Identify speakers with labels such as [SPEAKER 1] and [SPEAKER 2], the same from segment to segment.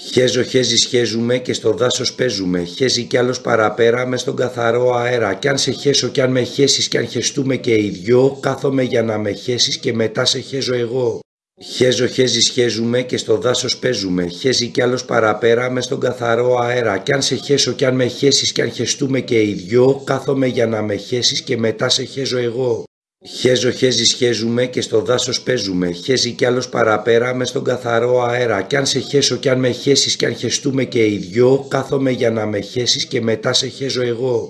[SPEAKER 1] Χέζω χέζι σχέζουμε και στο δάσος παίζουμε. Χέζει κι άλλος παραπέρα μες στον καθαρό αέρα. Κι αν σε χέσω κι αν με χέσεις κι αν χεστούμε και οι δυο, κάθομαι για να με χέσεις και μετά σε χέζω εγώ. Χέζω χέζι σχέζουμε και στο δάσος παίζουμε. Χέζει κι άλλος παραπέρα μες στον καθαρό αέρα. Κι αν σε χέσω κι αν με χέσεις κι αν χεστούμε και οι δυο, κάθομαι για να με χέσεις και μετά σε χέζω εγώ. Χέζω χέζι σχέζουμε και στο δάσος παίζουμε. Χέζει κι άλλος παραπέρα μες στον καθαρό αέρα. Κι αν σε χέσω κι αν με χέσεις κι αν χεστούμε και οι δυο, κάθομαι για να με χέσεις και μετά σε χέζω εγώ.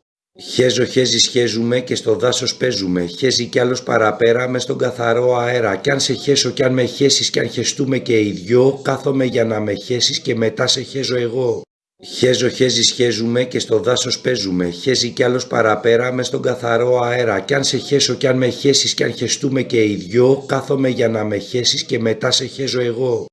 [SPEAKER 1] Χέζω χέζι σχέζουμε και στο δάσος παίζουμε. Χέζει κι άλλος παραπέρα μες στον καθαρό αέρα. Κι αν σε χέσω κι αν με χέσεις κι αν χεστούμε και οι δυο, κάθομαι για να με χέσεις και μετά σε χέζω εγώ. Χέζω χέζι σχέζουμε και στο δάσος παίζουμε. Χέζει κι άλλος παραπέρα μες στον καθαρό αέρα. Κι αν σε χέσω κι αν με χέσεις κι αν χεστούμε και οι δυο, κάθομαι για να με χέσεις και μετά σε χέζω εγώ.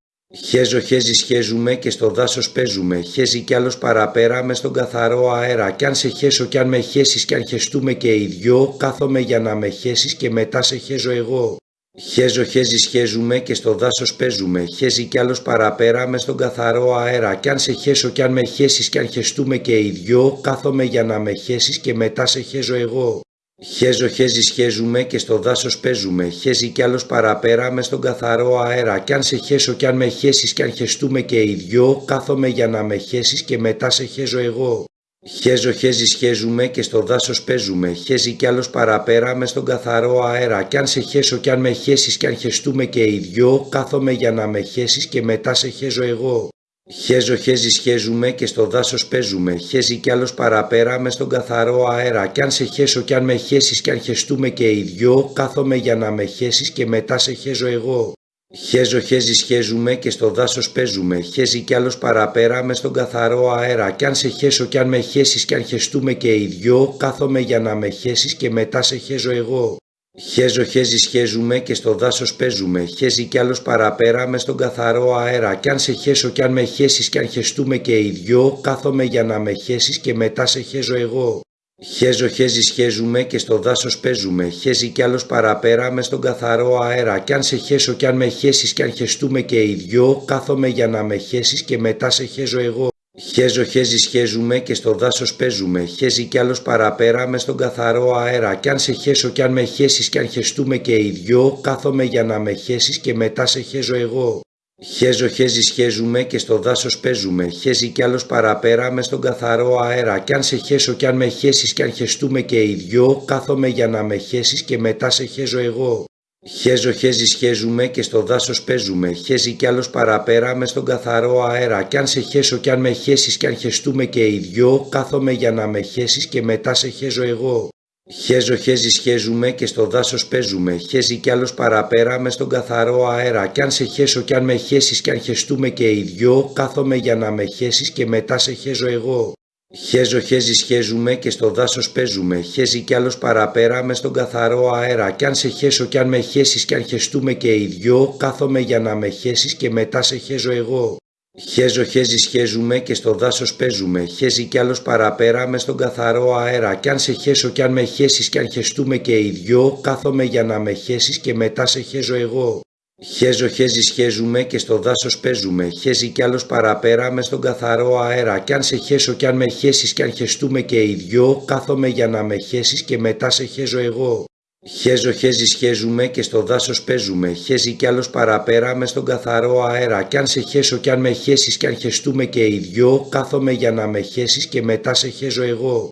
[SPEAKER 1] Χέζω χέζι σχέζουμε και στο δάσος παίζουμε. Χέζει κι άλλος παραπέρα μες στον καθαρό αέρα. Κι αν σε χέσω κι αν με χέσεις κι αν χεστούμε και οι δυο, κάθομαι για να με χέσεις και μετά σε χέζω εγώ. Χέζω χέζι σχέζουμε και στο δάσος παίζουμε. Χέζει κι άλλος παραπέρα μες στον καθαρό αέρα. Κι αν σε χέσω κι αν με χέσεις κι αν χεστούμε και οι δυο, κάθομαι για να με χέσεις και μετά σε χέζω εγώ. Χέζω χέζι σχέζουμε και στο δάσος παίζουμε. Χέζει κι άλλος παραπέρα μες στον καθαρό αέρα. Κι αν σε χέσω κι αν με χέσεις κι αν χεστούμε και οι δυο, κάθομαι για να με χέσεις και μετά σε χέζω εγώ. Χέζω χέζι σχέζουμε και στο δάσος παίζουμε. Χέζει κι άλλος παραπέρα μες στον καθαρό αέρα. Κι αν σε χέσω κι αν με χέσεις κι αν χεστούμε και οι δυο, κάθομαι για να με χέσεις και μετά σε χέζω εγώ. Χέζω χέζι σχέζουμε και στο δάσος παίζουμε. Χέζει κι άλλος παραπέρα μες στον καθαρό αέρα. Κι αν σε χέσω κι αν με χέσεις κι αν χεστούμε και οι δυο, κάθομαι για να με χέσεις και μετά σε χέζω εγώ. Χέζω χέζι σχέζουμε και στο δάσος παίζουμε. Χέζει κι άλλος παραπέρα μες στον καθαρό αέρα. Κι αν σε χέσω κι αν με χέσεις κι αν χεστούμε και οι δυο, κάθομαι για να με χέσεις και μετά σε χέζω εγώ. Χέζω χέζι σχέζουμε και στο δάσος παίζουμε. Χέζει κι άλλος παραπέρα μες στον καθαρό αέρα. Κι αν σε χέσω κι αν με χέσεις κι αν χεστούμε και οι δυο, κάθομαι για να με χέσεις και μετά σε χέζω εγώ. Χέζω χέζι σχέζουμε και στο δάσος παίζουμε. Χέζει κι άλλος παραπέρα μες στον καθαρό αέρα. Κι αν σε χέσω κι αν με χέσεις κι αν χεστούμε και οι δυο, κάθομαι για να με χέσεις και μετά σε χέζω εγώ. Χέζω χέζι σχέζουμε και στο δάσος παίζουμε. Χέζει κι άλλος παραπέρα μες στον καθαρό αέρα. Κι αν σε χέσω κι αν με χέσεις κι αν χεστούμε και οι δυο, κάθομαι για να με χέσεις και μετά σε χέζω εγώ. Χέζω χέζι σχέζουμε και στο δάσος παίζουμε. Χέζει κι άλλος παραπέρα μες στον καθαρό αέρα. Κι αν σε χέσω κι αν με χέσεις κι αν χεστούμε και οι δυο, κάθομαι για να με χέσεις και μετά σε χέζω εγώ. Χέζω χέζι σχέζουμε και στο δάσος παίζουμε. Χέζει κι άλλος παραπέρα μες στον καθαρό αέρα. Κι αν σε χέσω κι αν με χέσεις κι αν χεστούμε και οι δυο, κάθομαι για να με χέσεις και μετά σε χέζω εγώ. Χέζω χέζι σχέζουμε και στο δάσος παίζουμε. Χέζει κι άλλος παραπέρα μες στον καθαρό αέρα. Κι αν σε χέσω κι αν με χέσεις κι αν χεστούμε και οι δυο, κάθομαι για να με χέσεις και μετά σε χέζω εγώ. Χέζω χέζι σχέζουμε και στο δάσος παίζουμε. Χέζει κι άλλος παραπέρα μες στον καθαρό αέρα. Κι αν σε χέσω κι αν με χέσεις κι αν χεστούμε και οι δυο, κάθομαι για να με χέσεις και μετά σε χέζω εγώ. Χέζω χέζι σχέζουμε και στο δάσος παίζουμε. Χέζει κι άλλος παραπέρα μες στον καθαρό αέρα. Κι αν σε χέσω κι αν με χέσεις κι αν χεστούμε και οι δυο, κάθομαι για να με χέσεις και μετά σε χέζω εγώ. Χέζω χέζι σχέζουμε και στο δάσος παίζουμε. Χέζει κι άλλος παραπέρα μες στον καθαρό αέρα. Κι αν σε χέσω κι αν με χέσεις κι αν χεστούμε και οι δυο, κάθομαι για να με χέσεις και μετά σε χέζω εγώ. Χέζω χέζι σχέζουμε και στο δάσος παίζουμε. Χέζει κι άλλος παραπέρα μες στον καθαρό αέρα. Κι αν σε χέσω κι αν με χέσεις κι αν χεστούμε και οι δυο, κάθομαι για να με χέσεις και μετά σε χέζω εγώ.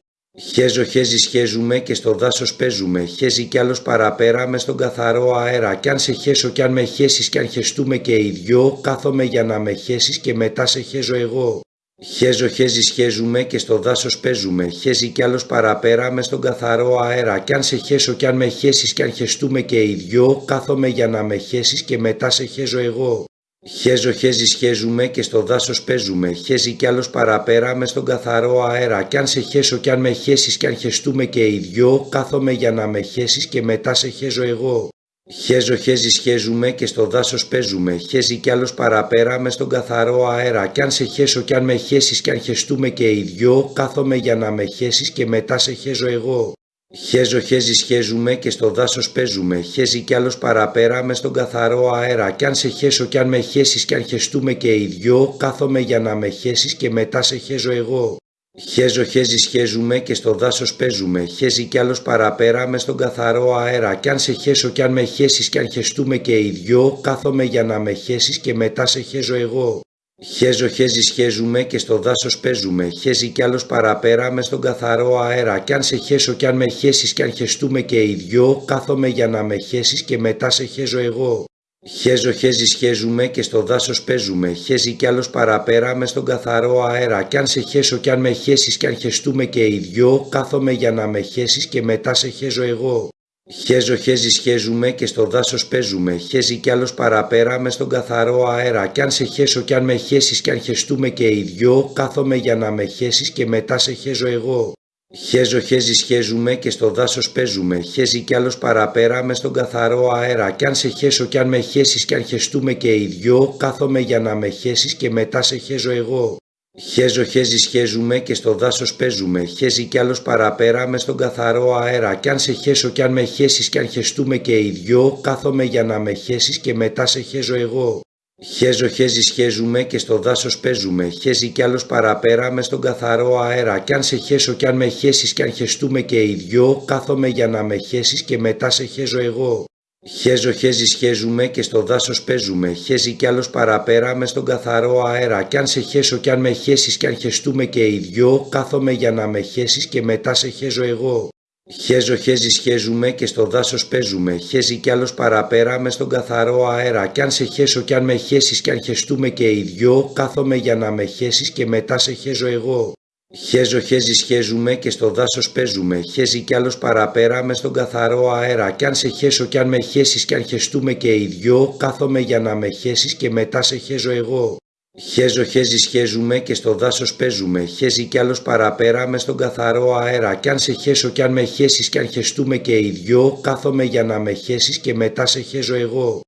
[SPEAKER 1] Χέζω χέζι σχέζουμε και στο δάσος παίζουμε. Χέζει κι άλλος παραπέρα μες στον καθαρό αέρα. Κι αν σε χέσω κι αν με χέσεις κι αν χεστούμε και οι δυο, κάθομαι για να με χέσεις και μετά σε χέζω εγώ. Χέζω χέζι σχέζουμε και στο δάσος παίζουμε. Χέζει κι άλλος παραπέρα μες στον καθαρό αέρα. Κι αν σε χέσω κι αν με χέσεις κι αν χεστούμε και οι δυο, κάθομαι για να με χέσεις και μετά σε χέζω εγώ. Χέζω χέζι σχέζουμε και στο δάσος παίζουμε. Χέζει κι άλλος παραπέρα μες στον καθαρό αέρα. Κι αν σε χέσω κι αν με χέσεις κι αν χεστούμε και οι δυο, κάθομαι για να με χέσεις και μετά σε χέζω εγώ. Χέζω χέζι σχέζουμε και στο δάσος παίζουμε. Χέζει κι άλλος παραπέρα μες στον καθαρό αέρα. Κι αν σε χέσω κι αν με χέσεις κι αν χεστούμε και οι δυο, κάθομαι για να με χέσεις και μετά σε χέζω εγώ. Χέζω χέζι σχέζουμε και στο δάσος παίζουμε, χέζει κι άλλος παραπέρα μες στον καθαρό αέρα κι αν σε χέσω κι αν με χέσεις κι αν χεστούμε και οι δυο, κάθομαι για να με χέσεις και μετά σε χέζω εγώ. Χέζω χέζι σχέζουμε και στο δάσος παίζουμε, χέζει κι άλλος παραπέρα μες στον καθαρό αέρα κι αν σε χέσω κι αν με χέσεις κι αν χεστούμε και οι δυο, κάθομαι για να με χέσεις και μετά σε χέζω εγώ. Χέζω χέζι σχέζουμε και στο δάσος παίζουμε, χέζει κι άλλος παραπέρα μες στον καθαρό αέρα κι αν σε χέσω κι αν με χέσεις κι αν χεστούμε και οι δυο, κάθομαι για να με χέσεις και μετά σε χέζω εγώ. Χέζω χέζι σχέζουμε και στο δάσος παίζουμε, χέζει κι άλλος παραπέρα μες στον καθαρό αέρα κι αν σε χέσω κι αν με χέσεις κι αν χεστούμε και οι δυο, κάθομαι για να με χέσεις και μετά σε χέζω εγώ. Χέζω χέζι σχέζουμε και στο δάσος παίζουμε, χέζει κι άλλος παραπέρα μες στον καθαρό αέρα κι αν σε χέσω κι αν με χέσεις κι αν χεστούμε και οι δυο, κάθομαι για να με χέσεις και μετά σε χέζω εγώ. Χέζω χέζι σχέζουμε και στο δάσος παίζουμε, χέζει κι άλλος παραπέρα μες στον καθαρό αέρα κι αν σε χέσω κι αν με χέσεις κι αν χεστούμε και οι δυο, κάθομαι για να με χέσεις και μετά σε χέζω εγώ. Χέζω χέζι σχέζουμε και στο δάσος παίζουμε, χέζει κι άλλος παραπέρα μες στον καθαρό αέρα κι αν σε χέσω κι αν με χέσεις κι αν χεστούμε και οι δυο, κάθομαι για να με χέσεις και μετά σε χέζω εγώ. Χέζω χέζι σχέζουμε και στο δάσος παίζουμε, χέζει κι άλλος παραπέρα μες στον καθαρό αέρα κι αν σε χέσω κι αν με χέσεις κι αν χεστούμε και οι δυο, κάθομαι για να με χέσεις και μετά σε χέζω εγώ. Χέζω χέζι σχέζουμε και στο δάσος παίζουμε, χέζει κι άλλος παραπέρα μες στον καθαρό αέρα κι αν σε χέσω κι αν με χέσεις κι αν χεστούμε και οι δυο, κάθομαι για να με χέσεις και μετά σε χέζω εγώ. Χέζω χέζι σχέζουμε και στο δάσος παίζουμε, χέζει κι άλλος παραπέρα μες στον καθαρό αέρα κι αν σε χέσω κι αν με χέσεις κι αν χεστούμε και οι δυο, κάθομαι για να με χέσεις και μετά σε χέζω εγώ. Χέζω χέζι σχέζουμε και στο δάσος παίζουμε, χέζει κι άλλος παραπέρα μες στον καθαρό αέρα κι αν σε χέσω κι αν με χέσεις κι αν χεστούμε και οι δυο, κάθομαι για να με χέσεις και μετά σε χέζω εγώ. Χέζω χέζι σχέζουμε και στο δάσος παίζουμε, χέζει κι άλλος παραπέρα μες στον καθαρό αέρα κι αν σε χέσω κι αν με χέσεις κι αν χεστούμε και οι δυο, κάθομαι για να με χέσεις και μετά σε χέζω εγώ.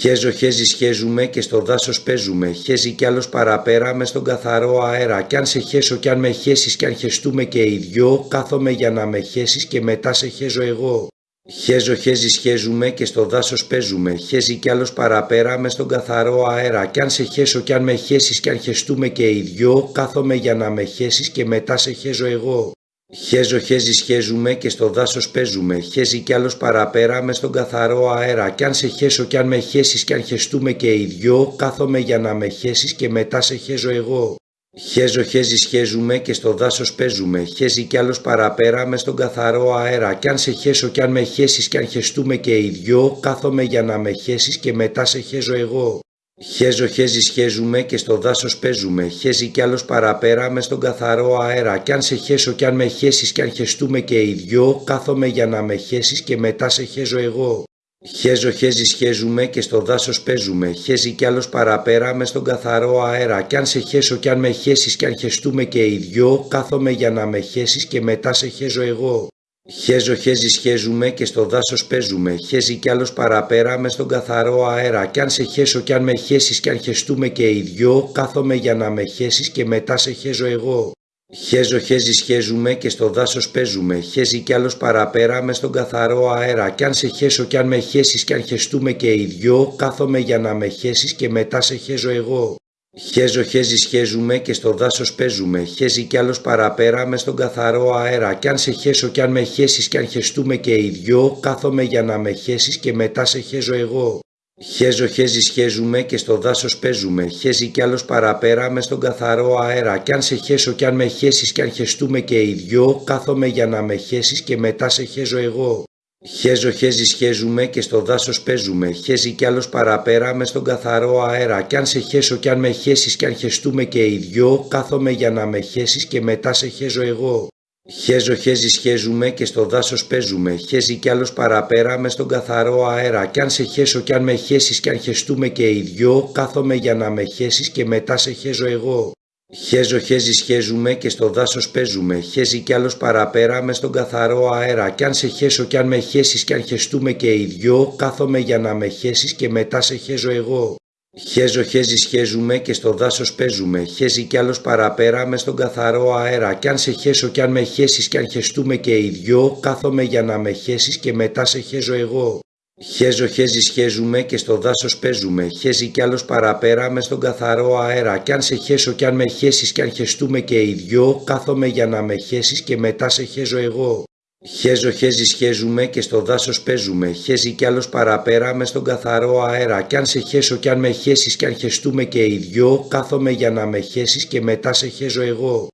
[SPEAKER 1] Χέζω χέζι σχέζουμε και στο δάσος παίζουμε, χέζει κι άλλος παραπέρα μες στον καθαρό αέρα κι αν σε χέσω κι αν με χέσεις κι αν χεστούμε και οι δυο, κάθομαι για να με χέσεις και μετά σε χέζω εγώ. Χέζω χέζι σχέζουμε και στο δάσος παίζουμε, χέζει κι άλλος παραπέρα μες στον καθαρό αέρα κι αν σε χέσω κι αν με χέσεις κι αν χεστούμε και οι δυο, κάθομαι για να με χέσεις και μετά σε χέζω εγώ. Χέζω χέζι σχέζουμε και στο δάσος παίζουμε, χέζει κι άλλος παραπέρα μες στον καθαρό αέρα κι αν σε χέσω κι αν με χέσεις κι αν χεστούμε και οι δυο, κάθομαι για να με χέσεις και μετά σε χέζω εγώ. Χέζω χέζι σχέζουμε και στο δάσος παίζουμε, χέζει κι άλλος παραπέρα μες στον καθαρό αέρα κι αν σε χέσω κι αν με χέσεις κι αν χεστούμε και οι δυο, κάθομαι για να με χέσεις και μετά σε χέζω εγώ. Χέζω χέζι σχέζουμε και στο δάσος παίζουμε, χέζει κι άλλος παραπέρα μες στον καθαρό αέρα κι αν σε χέσω κι αν με χέσεις κι αν χεστούμε και οι δυο, κάθομαι για να με χέσεις και μετά σε χέζω εγώ. Χέζω χέζι σχέζουμε και στο δάσος παίζουμε, χέζει κι άλλος παραπέρα μες στον καθαρό αέρα κι αν σε χέσω κι αν με χέσεις κι αν χεστούμε και οι δυο, κάθομαι για να με χέσεις και μετά σε χέζω εγώ. Χέζω χέζι σχέζουμε και στο δάσος παίζουμε, χέζει κι άλλος παραπέρα μες στον καθαρό αέρα κι αν σε χέσω κι αν με χέσεις κι αν χεστούμε και οι δυο, κάθομαι για να με χέσεις και μετά σε χέζω εγώ. Χέζω χέζι σχέζουμε και στο δάσος παίζουμε, χέζει κι άλλος παραπέρα μες στον καθαρό αέρα κι αν σε χέσω κι αν με χέσεις κι αν χεστούμε και οι δυο, κάθομαι για να με χέσεις και μετά σε χέζω εγώ. Χέζω χέζι σχέζουμε και στο δάσος παίζουμε, χέζει κι άλλος παραπέρα μες στον καθαρό αέρα κι αν σε χέσω κι αν με χέσεις κι αν χεστούμε και οι δυο, κάθομαι για να με χέσεις και μετά σε χέζω εγώ. Χέζω χέζι σχέζουμε και στο δάσος παίζουμε, χέζει κι άλλος παραπέρα μες στον καθαρό αέρα κι αν σε χέσω κι αν με χέσεις κι αν χεστούμε και οι δυο, κάθομαι για να με χέσεις και μετά σε χέζω εγώ. Χέζω χέζι σχέζουμε και στο δάσος παίζουμε, χέζει κι άλλος παραπέρα μες στον καθαρό αέρα κι αν σε χέσω κι αν με χέσεις κι αν χεστούμε και οι δυο, κάθομαι για να με χέσεις και μετά σε χέζω εγώ. Χέζω χέζι σχέζουμε και στο δάσος παίζουμε, χέζει κι άλλος παραπέρα μες στον καθαρό αέρα κι αν σε χέσω κι αν με χέσεις κι αν χεστούμε και οι δυο, κάθομαι για να με χέσεις και μετά σε χέζω εγώ. Χέζω χέζι σχέζουμε και στο δάσος παίζουμε, χέζει κι άλλος παραπέρα μες στον καθαρό αέρα κι αν σε χέσω κι αν με χέσεις κι αν χεστούμε και οι δυο, κάθομαι για να με χέσεις και μετά σε χέζω εγώ. Χέζω χέζι σχέζουμε και στο δάσος παίζουμε, χέζει κι άλλος παραπέρα μες στον καθαρό αέρα κι αν σε χέσω κι αν με χέσεις κι αν χεστούμε και οι δυο, κάθομαι για να με χέσεις και μετά σε χέζω εγώ. Χέζω χέζι σχέζουμε και στο δάσος παίζουμε, χέζει κι άλλος παραπέρα μες στον καθαρό αέρα κι αν σε χέσω κι αν με χέσεις κι αν χεστούμε και οι δυο, κάθομαι για να με χέσεις και μετά σε χέζω εγώ. Χέζω χέζι σχέζουμε και στο δάσος παίζουμε, χέζει κι άλλος παραπέρα μες στον καθαρό αέρα κι αν σε χέσω κι αν με χέσεις κι αν χεστούμε και οι δυο, κάθομαι για να με χέσεις και μετά σε χέζω εγώ.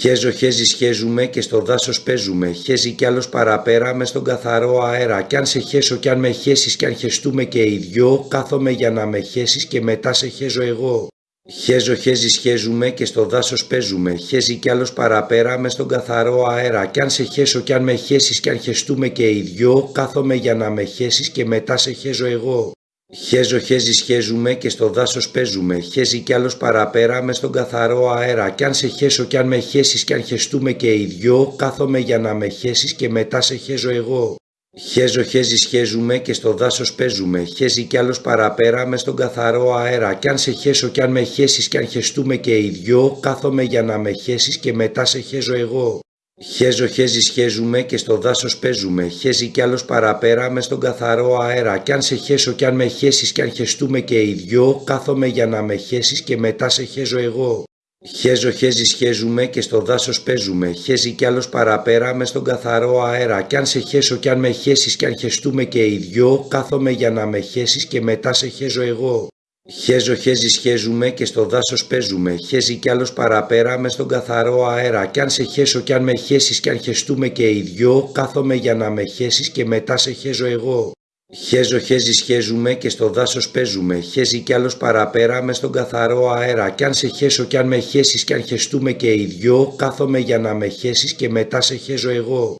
[SPEAKER 1] Χέζω χέζι σχέζουμε και στο δάσος παίζουμε, χέζει κι άλλος παραπέρα μες στον καθαρό αέρα κι αν σε χέσω κι αν με χέσεις κι αν χεστούμε και οι δυο, κάθομαι για να με χέσεις και μετά σε χέζω εγώ. Χέζω χέζι σχέζουμε και στο δάσος παίζουμε, χέζει κι άλλος παραπέρα μες στον καθαρό αέρα κι αν σε χέσω κι αν με χέσεις κι αν χεστούμε και οι δυο, κάθομαι για να με χέσεις και μετά σε χέζω εγώ. Χέζω χέζι σχέζουμε και στο δάσος παίζουμε, χέζει κι άλλος παραπέρα μες στον καθαρό αέρα κι αν σε χέσω κι αν με χέσεις κι αν χεστούμε και οι δυο, κάθομαι για να με χέσεις και μετά σε χέζω εγώ. Χέζω χέζι σχέζουμε και στο δάσος παίζουμε, χέζει κι άλλος παραπέρα μες στον καθαρό αέρα κι αν σε χέσω κι αν με χέσεις κι αν χεστούμε και οι δυο, κάθομαι για να με χέσεις και μετά σε χέζω εγώ. Χέζω χέζι σχέζουμε και στο δάσος παίζουμε, χέζει κι άλλος παραπέρα μες στον καθαρό αέρα κι αν σε χέσω κι αν με χέσεις κι αν χεστούμε και οι δυο, κάθομαι για να με χέσεις και μετά σε χέζω εγώ. Χέζω χέζι σχέζουμε και στο δάσος παίζουμε, χέζει κι άλλος παραπέρα μες στον καθαρό αέρα κι αν σε χέσω κι αν με χέσεις κι αν χεστούμε και οι δυο, κάθομαι για να με χέσεις και μετά σε χέζω εγώ. Χέζω χέζι σχέζουμε και στο δάσος παίζουμε, χέζει κι άλλος παραπέρα μες στον καθαρό αέρα κι αν σε χέσω κι αν με χέσεις κι αν χεστούμε και οι δυο, κάθομαι για να με χέσεις και μετά σε χέζω εγώ. Χέζω χέζι σχέζουμε και στο δάσος παίζουμε, χέζει κι άλλος παραπέρα μες στον καθαρό αέρα κι αν σε χέσω κι αν με χέσεις κι αν χεστούμε και οι δυο, κάθομαι για να με χέσεις και μετά σε χέζω εγώ.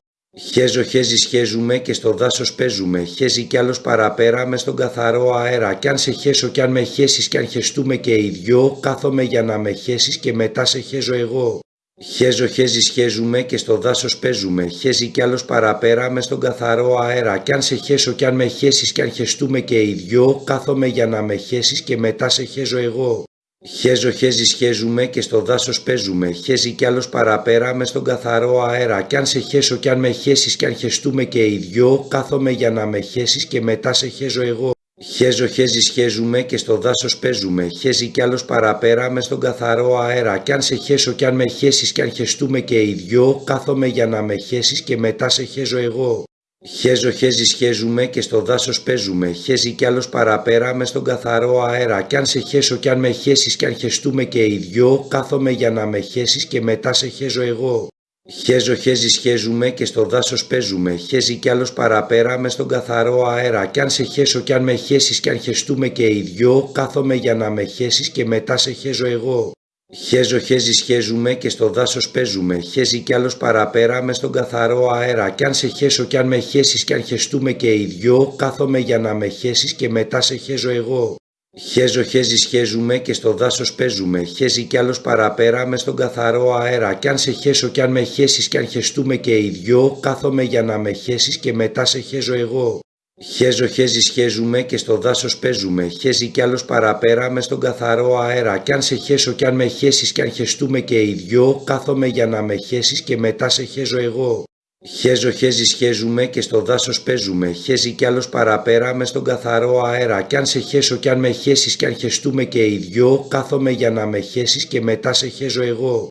[SPEAKER 1] Χέζω χέζι σχέζουμε και στο δάσος παίζουμε, χέζει κι άλλος παραπέρα μες στον καθαρό αέρα κι αν σε χέσω κι αν με χέσεις κι αν χεστούμε και οι δυο, κάθομαι για να με χέσεις και μετά σε χέζω εγώ. Χέζω χέζι σχέζουμε και στο δάσος παίζουμε, χέζει κι άλλος παραπέρα μες στον καθαρό αέρα κι αν σε χέσω κι αν με χέσεις κι αν χεστούμε και οι δυο, κάθομαι για να με χέσεις και μετά σε χέζω εγώ. Χέζω χέζι σχέζουμε και στο δάσος παίζουμε, χέζει κι άλλος παραπέρα μες στον καθαρό αέρα κι αν σε χέσω κι αν με χέσεις κι αν χεστούμε και οι δυο, κάθομαι για να με χέσεις και μετά σε χέζω εγώ. Χέζω χέζι σχέζουμε και στο δάσος παίζουμε, χέζει κι άλλος παραπέρα μες στον καθαρό αέρα κι αν σε χέσω κι αν με χέσεις κι αν χεστούμε και οι δυο, κάθομαι για να με χέσεις και μετά σε χέζω εγώ. Χέζω χέζι σχέζουμε και στο δάσος παίζουμε, χέζει κι άλλος παραπέρα μες στον καθαρό αέρα κι αν σε χέσω κι αν με χέσεις κι αν χεστούμε και οι δυο, κάθομαι για να με χέσεις και μετά σε χέζω εγώ. Χέζω χέζι σχέζουμε και στο δάσος παίζουμε, χέζει κι άλλος παραπέρα μες στον καθαρό αέρα κι αν σε χέσω κι αν με χέσεις κι αν χεστούμε και οι δυο, κάθομαι για να με χέσεις και μετά σε χέζω εγώ. Χέζω χέζι σχέζουμε και στο δάσος παίζουμε, χέζει κι άλλος παραπέρα μες στον καθαρό αέρα κι αν σε χέσω κι αν με χέσεις κι αν χεστούμε και οι δυο, κάθομαι για να με χέσεις και μετά σε χέζω εγώ. Χέζω χέζι σχέζουμε και στο δάσος παίζουμε, χέζει κι άλλος παραπέρα μες στον καθαρό αέρα κι αν σε χέσω κι αν με χέσεις κι αν χεστούμε και οι δυο, κάθομαι για να με χέσεις και μετά σε χέζω εγώ. Χέζω χέζι σχέζουμε και στο δάσος παίζουμε, χέζει κι άλλος παραπέρα μες στον καθαρό αέρα κι αν σε χέσω κι αν με χέσεις κι αν χεστούμε και οι δυο, κάθομαι για να με χέσεις και μετά σε χέζω εγώ. Χέζω χέζι σχέζουμε και στο δάσος παίζουμε, χέζει κι άλλος παραπέρα μες στον καθαρό αέρα κι αν σε χέσω κι αν με χέσεις κι αν χεστούμε και οι δυο, κάθομαι για να με χέσεις και μετά σε χέζω εγώ.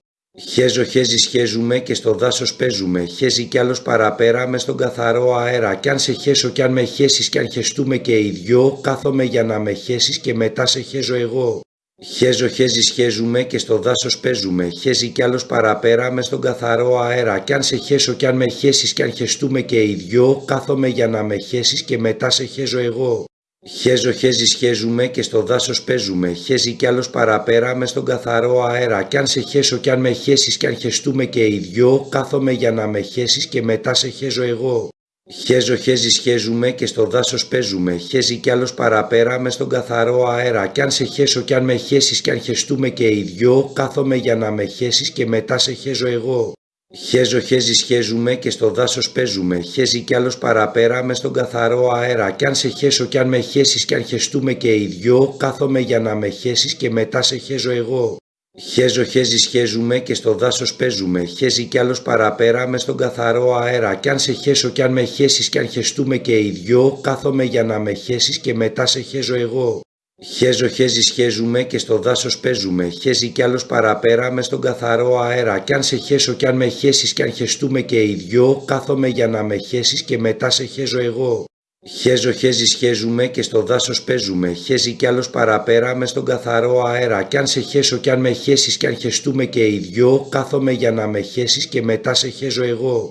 [SPEAKER 1] Χέζω χέζι σχέζουμε και στο δάσος παίζουμε, χέζει κι άλλος παραπέρα μες στον καθαρό αέρα κι αν σε χέσω κι αν με χέσεις κι αν χεστούμε και οι δυο, κάθομαι για να με χέσεις και μετά σε χέζω εγώ. Χέζω χέζι σχέζουμε και στο δάσος παίζουμε, χέζει κι άλλος παραπέρα μες στον καθαρό αέρα κι αν σε χέσω κι αν με χέσεις κι αν χεστούμε και οι δυο, κάθομαι για να με χέσεις και μετά σε χέζω εγώ. Χέζω χέζι σχέζουμε και στο δάσος παίζουμε, χέζει κι άλλος παραπέρα μες στον καθαρό αέρα κι αν σε χέσω κι αν με χέσεις κι αν χεστούμε και οι δυο, κάθομαι για να με χέσεις και μετά σε χέζω εγώ. Χέζω χέζι σχέζουμε και στο δάσος παίζουμε, χέζει κι άλλος παραπέρα μες στον καθαρό αέρα κι αν σε χέσω κι αν με χέσεις κι αν χεστούμε και οι δυο, κάθομαι για να με χέσεις και μετά σε χέζω εγώ. Χέζω χέζι σχέζουμε και στο δάσος παίζουμε, χέζει κι άλλος παραπέρα μες στον καθαρό αέρα κι αν σε χέσω κι αν με χέσεις κι αν χεστούμε και οι δυο, κάθομαι για να με χέσεις και μετά σε χέζω εγώ. Χέζω χέζι σχέζουμε και στο δάσος παίζουμε, χέζει κι άλλος παραπέρα μες στον καθαρό αέρα κι αν σε χέσω κι αν με χέσεις κι αν χεστούμε και οι δυο, κάθομαι για να με χέσεις και μετά σε χέζω εγώ. Χέζω χέζι σχέζουμε και στο δάσος παίζουμε, χέζει κι άλλος παραπέρα μες στον καθαρό αέρα κι αν σε χέσω κι αν με χέσεις κι αν χεστούμε και οι δυο, κάθομαι για να με χέσεις και μετά σε χέζω εγώ. Χέζω χέζι σχέζουμε και στο δάσος παίζουμε, χέζει κι άλλος παραπέρα μες στον καθαρό αέρα κι αν σε χέσω κι αν με χέσεις κι αν χεστούμε και οι δυο, κάθομαι για να με χέσεις και μετά σε χέζω εγώ.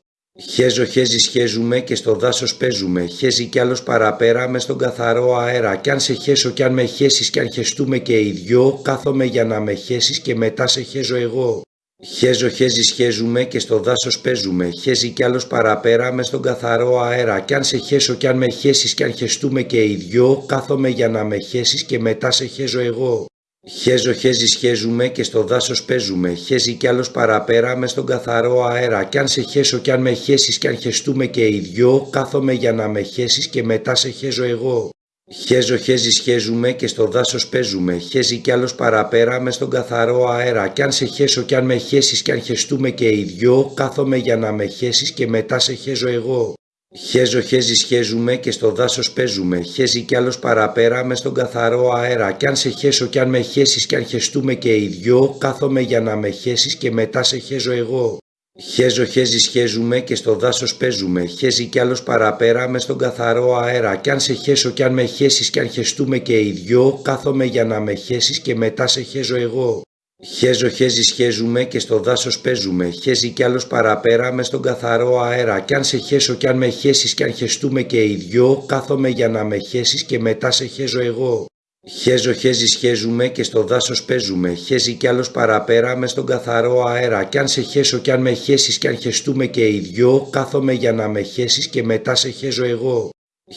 [SPEAKER 1] Χέζω χέζι σχέζουμε και στο δάσος παίζουμε, χέζει κι άλλος παραπέρα μες στον καθαρό αέρα κι αν σε χέσω κι αν με χέσεις κι αν χεστούμε και οι δυο, κάθομαι για να με χέσεις και μετά σε χέζω εγώ. Χέζω χέζι σχέζουμε και στο δάσος παίζουμε, χέζει κι άλλος παραπέρα μες στον καθαρό αέρα κι αν σε χέσω κι αν με χέσεις κι αν χεστούμε και οι δυο, κάθομαι για να με χέσεις και μετά σε χέζω εγώ. Χέζω χέζι σχέζουμε και στο δάσος παίζουμε, χέζει κι άλλος παραπέρα μες στον καθαρό αέρα κι αν σε χέσω κι αν με χέσεις κι αν χεστούμε και οι δυο, κάθομαι για να με χέσεις και μετά σε χέζω εγώ. Χέζω χέζι σχέζουμε και στο δάσος παίζουμε, χέζει κι άλλος παραπέρα μες στον καθαρό αέρα κι αν σε χέσω κι αν με χέσεις κι αν χεστούμε και οι δυο, κάθομαι για να με χέσεις και μετά σε χέζω εγώ. Χέζω χέζι σχέζουμε και στο δάσος παίζουμε, χέζει κι άλλος παραπέρα μες στον καθαρό αέρα κι αν σε χέσω κι αν με χέσεις κι αν χεστούμε και οι δυο, κάθομαι για να με χέσεις και μετά σε χέζω εγώ. Χέζω χέζι σχέζουμε και στο δάσος παίζουμε, χέζει κι άλλος παραπέρα μες στον καθαρό αέρα κι αν σε χέσω κι αν με χέσεις κι αν χεστούμε και οι δυο, κάθομαι για να με χέσεις και μετά σε χέζω εγώ. Χέζω χέζι σχέζουμε και στο δάσος παίζουμε, χέζει κι άλλος παραπέρα μες στον καθαρό αέρα κι αν σε χέσω κι αν με χέσεις κι αν χεστούμε και οι δυο, κάθομαι για να με χέσεις και μετά σε χέζω εγώ. Χέζω χέζι σχέζουμε και στο δάσος παίζουμε, χέζει κι άλλος παραπέρα μες στον καθαρό αέρα κι αν σε χέσω κι αν με χέσεις κι αν χεστούμε και οι δυο, κάθομαι για να με χέσεις και μετά σε χέζω εγώ.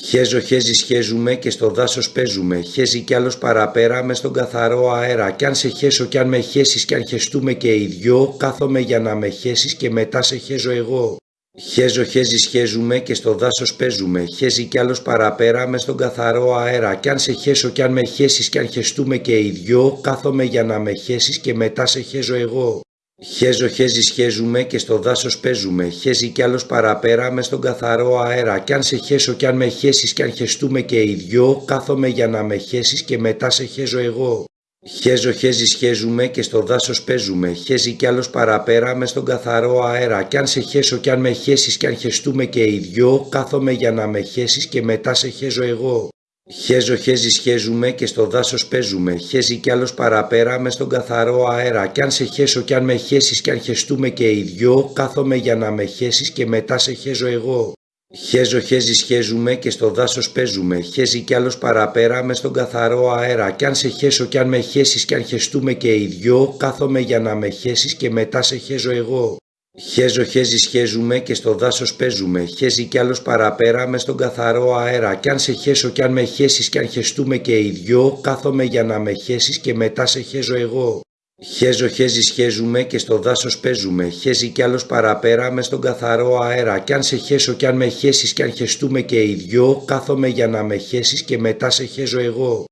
[SPEAKER 1] Χέζω χέζι σχέζουμε και στο δάσος παίζουμε, χέζει κι άλλος παραπέρα μες στον καθαρό αέρα κι αν σε χέσω κι αν με χέσεις κι αν χεστούμε και οι δυο, κάθομαι για να με χέσεις και μετά σε χέζω εγώ. Χέζω χέζι σχέζουμε και στο δάσος παίζουμε, χέζει κι άλλος παραπέρα μες στον καθαρό αέρα κι αν σε χέσω κι αν με χέσεις κι αν χεστούμε και οι δυο, κάθομαι για να με χέσεις και μετά σε χέζω εγώ. Χέζω χέζι σχέζουμε και στο δάσος παίζουμε, χέζει κι άλλος παραπέρα μες στον καθαρό αέρα κι αν σε χέσω κι αν με χέσεις κι αν χεστούμε και οι δυο, κάθομαι για να με χέσεις και μετά σε χέζω εγώ. Χέζω χέζι σχέζουμε και στο δάσος παίζουμε, χέζει κι άλλος παραπέρα μες στον καθαρό αέρα κι αν σε χέσω κι αν με χέσεις κι αν χεστούμε και οι δυο, κάθομαι για να με χέσεις και μετά σε χέζω εγώ. Χέζω χέζι σχέζουμε και στο δάσος παίζουμε, χέζει κι άλλος παραπέρα μες στον καθαρό αέρα κι αν σε χέσω κι αν με χέσεις κι αν χεστούμε και οι δυο, κάθομαι για να με χέσεις και μετά σε χέζω εγώ. Χέζω χέζι σχέζουμε και στο δάσος παίζουμε, χέζει κι άλλος παραπέρα μες στον καθαρό αέρα κι αν σε χέσω κι αν με χέσεις κι αν χεστούμε και οι δυο, κάθομαι για να με χέσεις και μετά σε χέζω εγώ. Χέζω χέζι σχέζουμε και στο δάσος παίζουμε, χέζει κι άλλος παραπέρα μες στον καθαρό αέρα κι αν σε χέσω κι αν με χέσεις κι αν χεστούμε και οι δυο, κάθομαι για να με χέσεις και μετά σε χέζω εγώ. Χέζω χέζι σχέζουμε και στο δάσος παίζουμε, χέζει κι άλλος παραπέρα μες στον καθαρό αέρα κι αν σε χέσω κι αν με χέσεις κι αν χεστούμε και οι δυο, κάθομαι για να με χέσεις και μετά σε χέζω εγώ.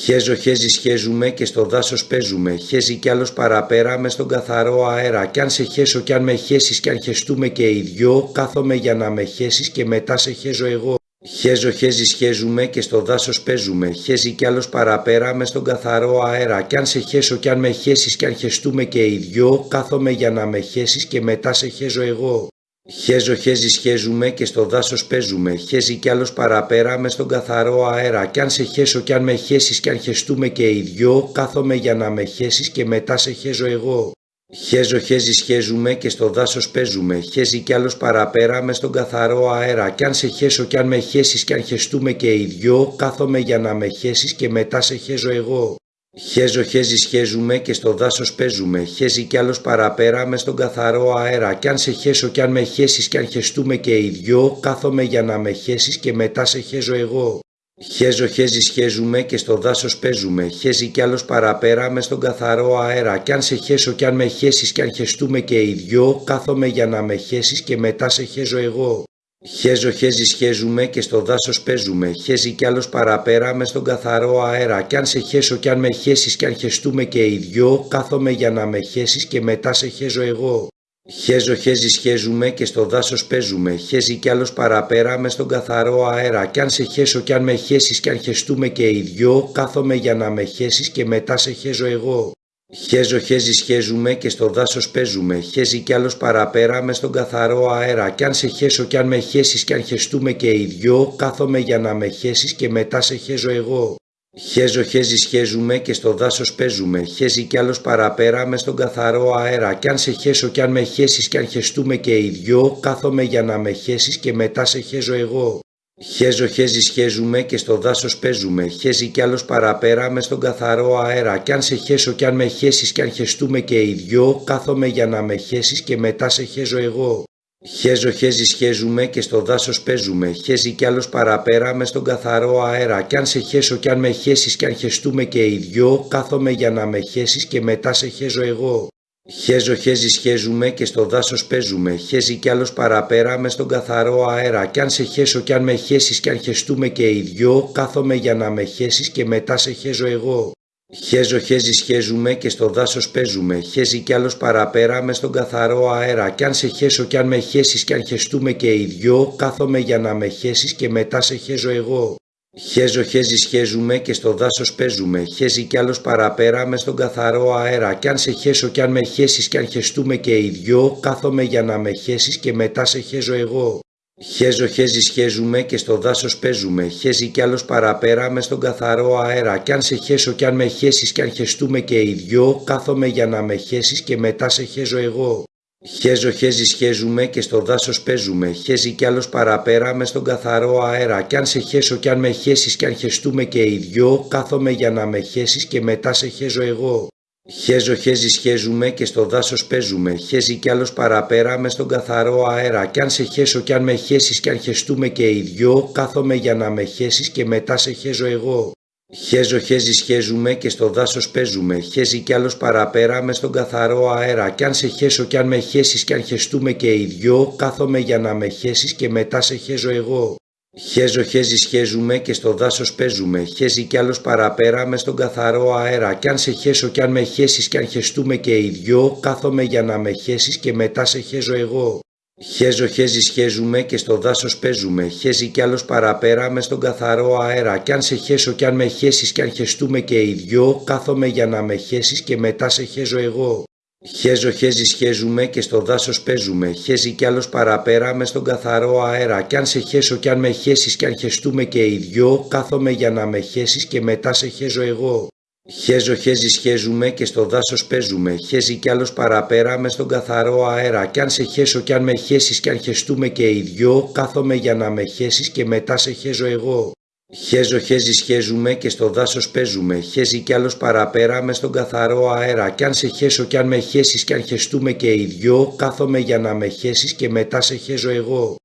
[SPEAKER 1] Χέζω χέζι σχέζουμε και στο δάσος παίζουμε, χέζει κι άλλος παραπέρα μες στον καθαρό αέρα κι αν σε χέσω κι αν με χέσεις κι αν χεστούμε και οι δυο, κάθομαι για να με χέσεις και μετά σε χέζω εγώ. Χέζω χέζι σχέζουμε και στο δάσος παίζουμε, χέζει κι άλλος παραπέρα μες στον καθαρό αέρα κι αν σε χέσω κι αν με χέσεις κι αν χεστούμε και οι δυο, κάθομαι για να με χέσεις και μετά σε χέζω εγώ. Χέζω χέζι σχέζουμε και στο δάσος παίζουμε, χέζει κι άλλος παραπέρα μες στον καθαρό αέρα κι αν σε χέσω κι αν με χέσεις κι αν χεστούμε και οι δυο, κάθομαι για να με χέσεις και μετά σε χέζω εγώ. Χέζω χέζι σχέζουμε και στο δάσος παίζουμε, χέζει κι άλλος παραπέρα μες στον καθαρό αέρα κι αν σε χέσω κι αν με χέσεις κι αν χεστούμε και οι δυο, κάθομαι για να με χέσεις και μετά σε χέζω εγώ. Χέζω χέζι σχέζουμε και στο δάσος παίζουμε, χέζει κι άλλος παραπέρα μες στον καθαρό αέρα κι αν σε χέσω κι αν με χέσεις κι αν χεστούμε και οι δυο, κάθομαι για να με χέσεις και μετά σε χέζω εγώ. Χέζω χέζι χέζουμε και στο δάσος παίζουμε, χέζει κι άλλος παραπέρα μες στον καθαρό αέρα κι αν σε χέσω κι αν με χέσεις κι αν χεστούμε και οι δυο, κάθομαι για να με χέσεις και μετά σε χέζω εγώ. Χέζω χέζι χέζουμε και στο δάσος παίζουμε, χέζει κι άλλος παραπέρα μες στον καθαρό αέρα κι αν σε χέσω κι αν με χέσεις κι αν χεστούμε και οι δυο, κάθομαι για να με χέσεις και μετά σε χέζω εγώ. Χέζω χέζι χέζουμε και στο δάσος παίζουμε, χέζει κι άλλος παραπέρα μες στον καθαρό αέρα κι αν σε χέσω κι αν με χέσεις κι αν χεστούμε και οι δυο, κάθομαι για να με χέσεις και μετά σε χέζω εγώ. Χέζω χέζι χέζουμε και στο δάσος παίζουμε, χέζει κι άλλος παραπέρα μες στον καθαρό αέρα κι αν σε χέσω κι αν με χέσεις κι αν χεστούμε και οι δυο, κάθομαι για να με χέσεις και μετά σε χέζω εγώ. Χέζω χέζι χέζουμε και στο δάσος παίζουμε, χέζει κι άλλος παραπέρα μες στον καθαρό αέρα κι αν σε χέσω κι αν με χέσεις κι αν χεστούμε και οι δυο, κάθομαι για να με χέσεις και μετά σε χέζω εγώ. Χέζω χέζι χέζουμε και στο δάσος παίζουμε, χέζει κι άλλος παραπέρα μες στον καθαρό αέρα κι αν σε χέσω κι αν με χέσεις κι αν χεστούμε και οι δυο, κάθομαι για να με χέσεις και μετά σε χέζω εγώ. Χέζω χέζι χέζουμε και στο δάσος παίζουμε, χέζει κι άλλος παραπέρα μες στον καθαρό αέρα κι αν σε χέσω κι αν με χέσεις κι αν χεστούμε και οι δυο, κάθομαι για να με χέσεις και μετά σε χέζω εγώ. Χέζω χέζι χέζουμε και στο δάσος παίζουμε, χέζει κι άλλος παραπέρα μες στον καθαρό αέρα κι αν σε χέσω κι αν με χέσεις κι αν χεστούμε και οι δυο, κάθομαι για να με χέσεις και μετά σε χέζω εγώ. Χέζω χέζι χέζουμε και στο δάσος παίζουμε, χέζει κι άλλος παραπέρα μες στον καθαρό αέρα κι αν σε χέσω κι αν με χέσεις κι αν χεστούμε και οι δυο, κάθομαι για να με χέσεις και μετά σε χέζω εγώ. Χέζω χέζι χέζουμε και στο δάσος παίζουμε, χέζει κι άλλος παραπέρα μες στον καθαρό αέρα κι αν σε χέσω κι αν με χέσεις κι αν χεστούμε και οι δυο, κάθομαι για να με χέσεις και μετά σε χέζω εγώ. Χέζω χέζι χέζουμε και στο δάσος παίζουμε, χέζει κι άλλος παραπέρα μες στον καθαρό αέρα κι αν σε χέσω κι αν με χέσεις κι αν χεστούμε και οι δυο, κάθομαι για να με χέσεις και μετά σε χέζω εγώ. Χέζω χέζι χέζουμε και στο δάσος παίζουμε, χέζει κι άλλος παραπέρα μες στον καθαρό αέρα κι αν σε χέσω κι αν με χέσεις κι αν χεστούμε και οι δυο, κάθομαι για να με χέσεις και μετά σε χέζω εγώ. Χέζω χέζι χέζουμε και στο δάσος παίζουμε, χέζει κι άλλος παραπέρα μες στον καθαρό αέρα κι αν σε χέσω κι αν με χέσεις κι αν χεστούμε και οι δυο, κάθομαι για να με χέσεις και μετά σε χέζω εγώ. Χέζω χέζι χέζουμε και στο δάσος παίζουμε, χέζει κι άλλος παραπέρα μες στον καθαρό αέρα κι αν σε χέσω κι αν με χέσεις κι αν χεστούμε και οι δυο, κάθομαι για να με χέσεις και μετά σε χέζω εγώ. Χέζω χέζι χέζουμε και στο δάσος παίζουμε, χέζει κι άλλος παραπέρα μες στον καθαρό αέρα κι αν σε χέσω κι αν με χέσεις κι αν χεστούμε και οι δυο, κάθομαι για να με χέσεις και μετά σε χέζω εγώ. Χέζω χέζι χέζουμε και στο δάσος παίζουμε, χέζει κι άλλος παραπέρα μες στον καθαρό αέρα κι αν σε χέσω κι αν με χέσεις κι αν χεστούμε και οι δυο, κάθομαι για να με χέσεις και μετά σε χέζω εγώ. Χέζω χέζι χέζουμε και στο δάσος παίζουμε, χέζει κι άλλος παραπέρα μες στον καθαρό αέρα κι αν σε χέσω κι αν με χέσεις κι αν χεστούμε και οι δυο, κάθομαι για να με χέσεις και μετά σε χέζω εγώ. Χέζω χέζι χέζουμε και στο δάσος παίζουμε, χέζει κι άλλος παραπέρα μες στον καθαρό αέρα κι αν σε χέσω κι αν με χέσεις κι αν χεστούμε και οι δυο, κάθομαι για να με χέσεις και μετά σε χέζω εγώ. Χέζω χέζι χέζουμε και στο δάσος παίζουμε, χέζει κι άλλος παραπέρα μες στον καθαρό αέρα κι αν σε χέσω κι αν με χέσεις κι αν χεστούμε και οι δυο, κάθομαι για να με χέσεις και μετά σε χέζω εγώ.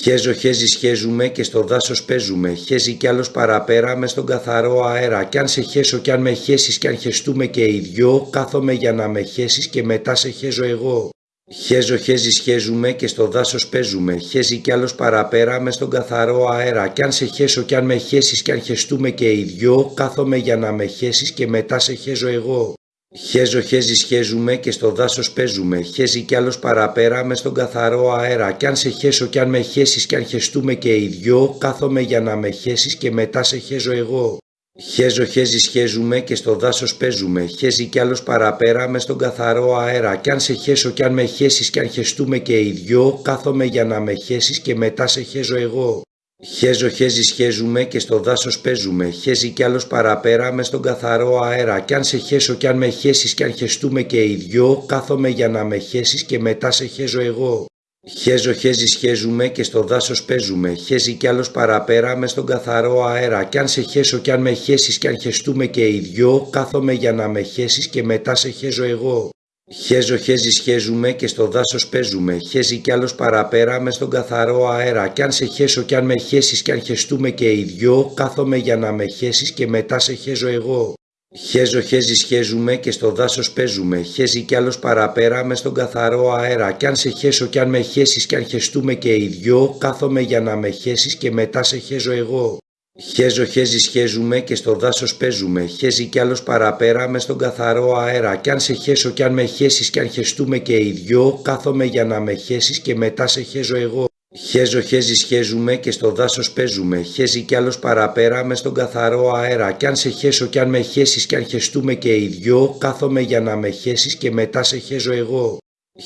[SPEAKER 1] Χέζω χέζι χέζουμε και στο δάσος παίζουμε, χέζει κι άλλος παραπέρα μες στον καθαρό αέρα κι αν σε χέσω κι αν με χέσεις κι αν χεστούμε και οι δυο, κάθομαι για να με χέσεις και μετά σε χέζω εγώ. Χέζω χέζι χέζουμε και στο δάσος παίζουμε, χέζει κι άλλος παραπέρα μες στον καθαρό αέρα κι αν σε χέσω κι αν με χέσεις κι αν χεστούμε και οι δυο, κάθομαι για να με χέσεις και μετά σε χέζω εγώ. Χέζω χέζι χέζουμε και στο δάσος παίζουμε, χέζει κι άλλος παραπέρα μες στον καθαρό αέρα κι αν σε χέσω κι αν με χέσεις κι αν χεστούμε και οι δυο, κάθομαι για να με χέσεις και μετά σε χέζω εγώ. Χέζω χέζι χέζουμε και στο δάσος παίζουμε, χέζει κι άλλος παραπέρα μες στον καθαρό αέρα κι αν σε χέσω κι αν με χέσεις κι αν χεστούμε και οι δυο, κάθομαι για να με χέσεις και μετά σε χέζω εγώ. Χέζω χέζι χέζουμε και στο δάσος παίζουμε, χέζει κι άλλος παραπέρα μες στον καθαρό αέρα κι αν σε χέσω κι αν με χέσεις κι αν χεστούμε και οι δυο, κάθομαι για να με χέσεις και μετά σε χέζω εγώ. Χέζω χέζι χέζουμε και στο δάσος παίζουμε, χέζει κι άλλος παραπέρα μες στον καθαρό αέρα κι αν σε χέσω κι αν με χέσεις κι αν χεστούμε και οι δυο, κάθομαι για να με χέσεις και μετά σε χέζω εγώ. Χέζω χέζι σχέζουμε και στο δάσος παίζουμε, χέζει κι άλλος παραπέρα μες στον καθαρό αέρα κι αν σε χέσω κι αν με χέσεις κι αν χεστούμε και οι δυο, κάθομαι για να με χέσεις και μετά σε χέζω εγώ. Χέζω χέζι σχέζουμε και στο δάσος παίζουμε, χέζει κι άλλος παραπέρα μες στον καθαρό αέρα κι αν σε χέσω κι αν με χέσεις κι αν χεστούμε και οι δυο, κάθομαι για να με χέσεις και μετά σε χέζω εγώ. Χέζω χέζι σχέζουμε και στο δάσος παίζουμε, χέζει κι άλλος παραπέρα μες στον καθαρό αέρα κι αν σε χέσω κι αν με χέσεις κι αν χεστούμε και οι δυο, κάθομαι για να με χέσεις και μετά σε χέζω εγώ. Χέζω χέζι σχέζουμε και στο δάσος παίζουμε, χέζει κι άλλος παραπέρα μες στον καθαρό αέρα κι αν σε χέσω κι αν με χέσεις κι αν χεστούμε και οι δυο, κάθομαι για να με χέσεις και μετά σε χέζω εγώ.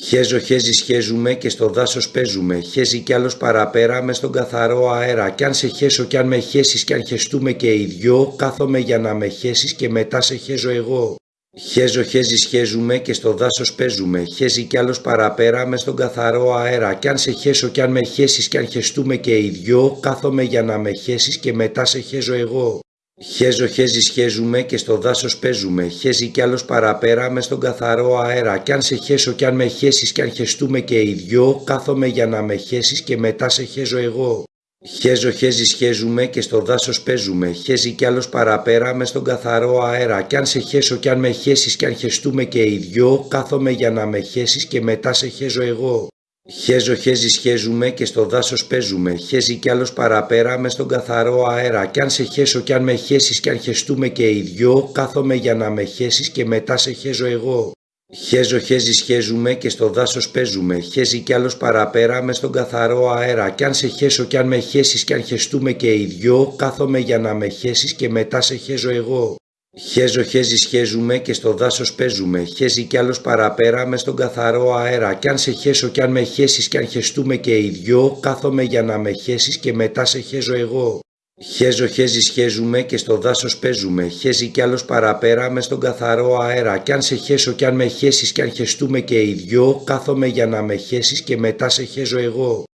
[SPEAKER 1] Χέζω χέζι σχέζουμε και στο δάσος παίζουμε, χέζει κι άλλος παραπέρα μες στον καθαρό αέρα κι αν σε χέσω κι αν με χέσεις κι αν χεστούμε και οι δυο, κάθομαι για να με χέσεις και μετά σε χέζω εγώ. Χέζω χέζι σχέζουμε και στο δάσος παίζουμε, χέζει κι άλλος παραπέρα μες στον καθαρό αέρα κι αν σε χέσω κι αν με χέσεις κι αν χεστούμε και οι δυο, κάθομαι για να με χέσεις και μετά σε χέζω εγώ. Χέζω χέζι σχέζουμε και στο δάσος παίζουμε, χέζει κι άλλος παραπέρα μες στον καθαρό αέρα κι αν σε χέσω κι αν με χέσεις κι αν χεστούμε και οι δυο, κάθομαι για να με χέσεις και μετά σε χέζω εγώ. Χέζω χέζι σχέζουμε και στο δάσος παίζουμε, χέζει κι άλλος παραπέρα μες στον καθαρό αέρα κι αν σε χέσω κι αν με χέσεις κι αν χεστούμε και οι δυο, κάθομαι για να με χέσεις και μετά σε χέζω εγώ. Χέζω χέζι σχέζουμε και στο δάσος παίζουμε, χέζει κι άλλος παραπέρα μες στον καθαρό αέρα κι αν σε χέσω κι αν με χέσεις κι αν χεστούμε και οι δυο, κάθομαι για να με χέσεις και μετά σε χέζω εγώ. Χέζω χέζι σχέζουμε και στο δάσος παίζουμε, χέζει κι άλλος παραπέρα μες στον καθαρό αέρα κι αν σε χέσω κι αν με χέσεις κι αν χεστούμε και οι δυο, κάθομαι για να με χέσεις και μετά σε χέζω εγώ. Χέζω χέζι σχέζουμε και στο δάσος παίζουμε, χέζει κι άλλος παραπέρα μες στον καθαρό αέρα κι αν σε χέσω κι αν με χέσεις κι αν χεστούμε και οι δυο, κάθομαι για να με χέσεις και μετά σε χέζω εγώ. Χέζω χέζι σχέζουμε και στο δάσος παίζουμε, χέζει κι άλλος παραπέρα μες στον καθαρό αέρα κι αν σε χέσω κι αν με χέσεις κι αν χεστούμε και οι δυο, κάθομαι για να με χέσεις και μετά σε χέζω εγώ.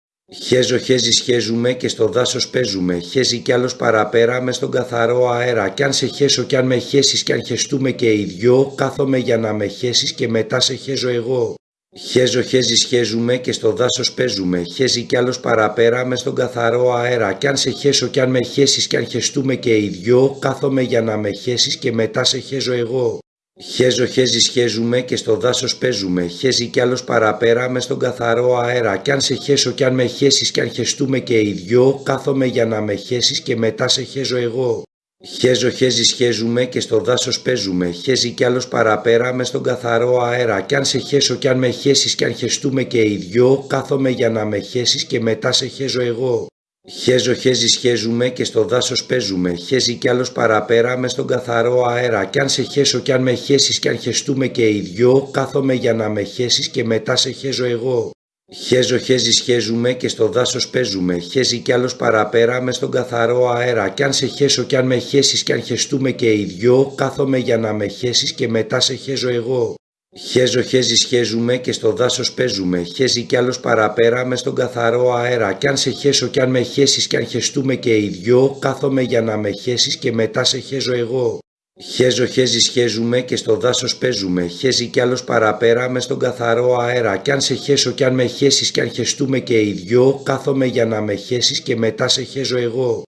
[SPEAKER 1] Χέζω χέζι σχέζουμε και στο δάσος παίζουμε, χέζει κι άλλος παραπέρα μες στον καθαρό αέρα κι αν σε χέσω κι αν με χέσεις κι αν χεστούμε και οι δυο, κάθομαι για να με χέσεις και μετά σε χέζω εγώ. Χέζω χέζι σχέζουμε και στο δάσος παίζουμε, χέζει κι άλλος παραπέρα μες στον καθαρό αέρα κι αν σε χέσω κι αν με χέσεις κι αν χεστούμε και οι δυο, κάθομαι για να με χέσεις και μετά σε χέζω εγώ. Χέζω χέζι σχέζουμε και στο δάσος παίζουμε, χέζει κι άλλος παραπέρα μες στον καθαρό αέρα κι αν σε χέσω κι αν με χέσεις κι αν χεστούμε και οι δυο, κάθομαι για να με χέσεις και μετά σε χέζω εγώ. Χέζω χέζι σχέζουμε και στο δάσος παίζουμε, χέζει κι άλλος παραπέρα μες στον καθαρό αέρα κι αν σε χέσω κι αν με χέσεις κι αν χεστούμε και οι δυο, κάθομαι για να με χέσεις και μετά σε χέζω εγώ. Χέζω χέζι σχέζουμε και στο δάσος παίζουμε, χέζει κι άλλος παραπέρα μες στον καθαρό αέρα κι αν σε χέσω κι αν με χέσεις κι αν χεστούμε και οι δυο, κάθομαι για να με χέσεις και μετά σε χέζω εγώ. Χέζω χέζι σχέζουμε και στο δάσος παίζουμε, χέζει κι άλλος παραπέρα μες στον καθαρό αέρα κι αν σε χέσω κι αν με χέσεις κι αν χεστούμε και οι δυο, κάθομαι για να με χέσεις και μετά σε χέζω εγώ. Χέζω χέζι σχέζουμε και στο δάσος παίζουμε, χέζει κι άλλος παραπέρα μες στον καθαρό αέρα κι αν σε χέσω κι αν με χέσεις κι αν χεστούμε και οι δυο, κάθομαι για να με χέσεις και μετά σε χέζω εγώ. Χέζω χέζι σχέζουμε και στο δάσος παίζουμε, χέζει κι άλλος παραπέρα μες στον καθαρό αέρα κι αν σε χέσω κι αν με χέσεις κι αν χεστούμε και οι δυο, κάθομαι για να με χέσεις και μετά σε χέζω εγώ.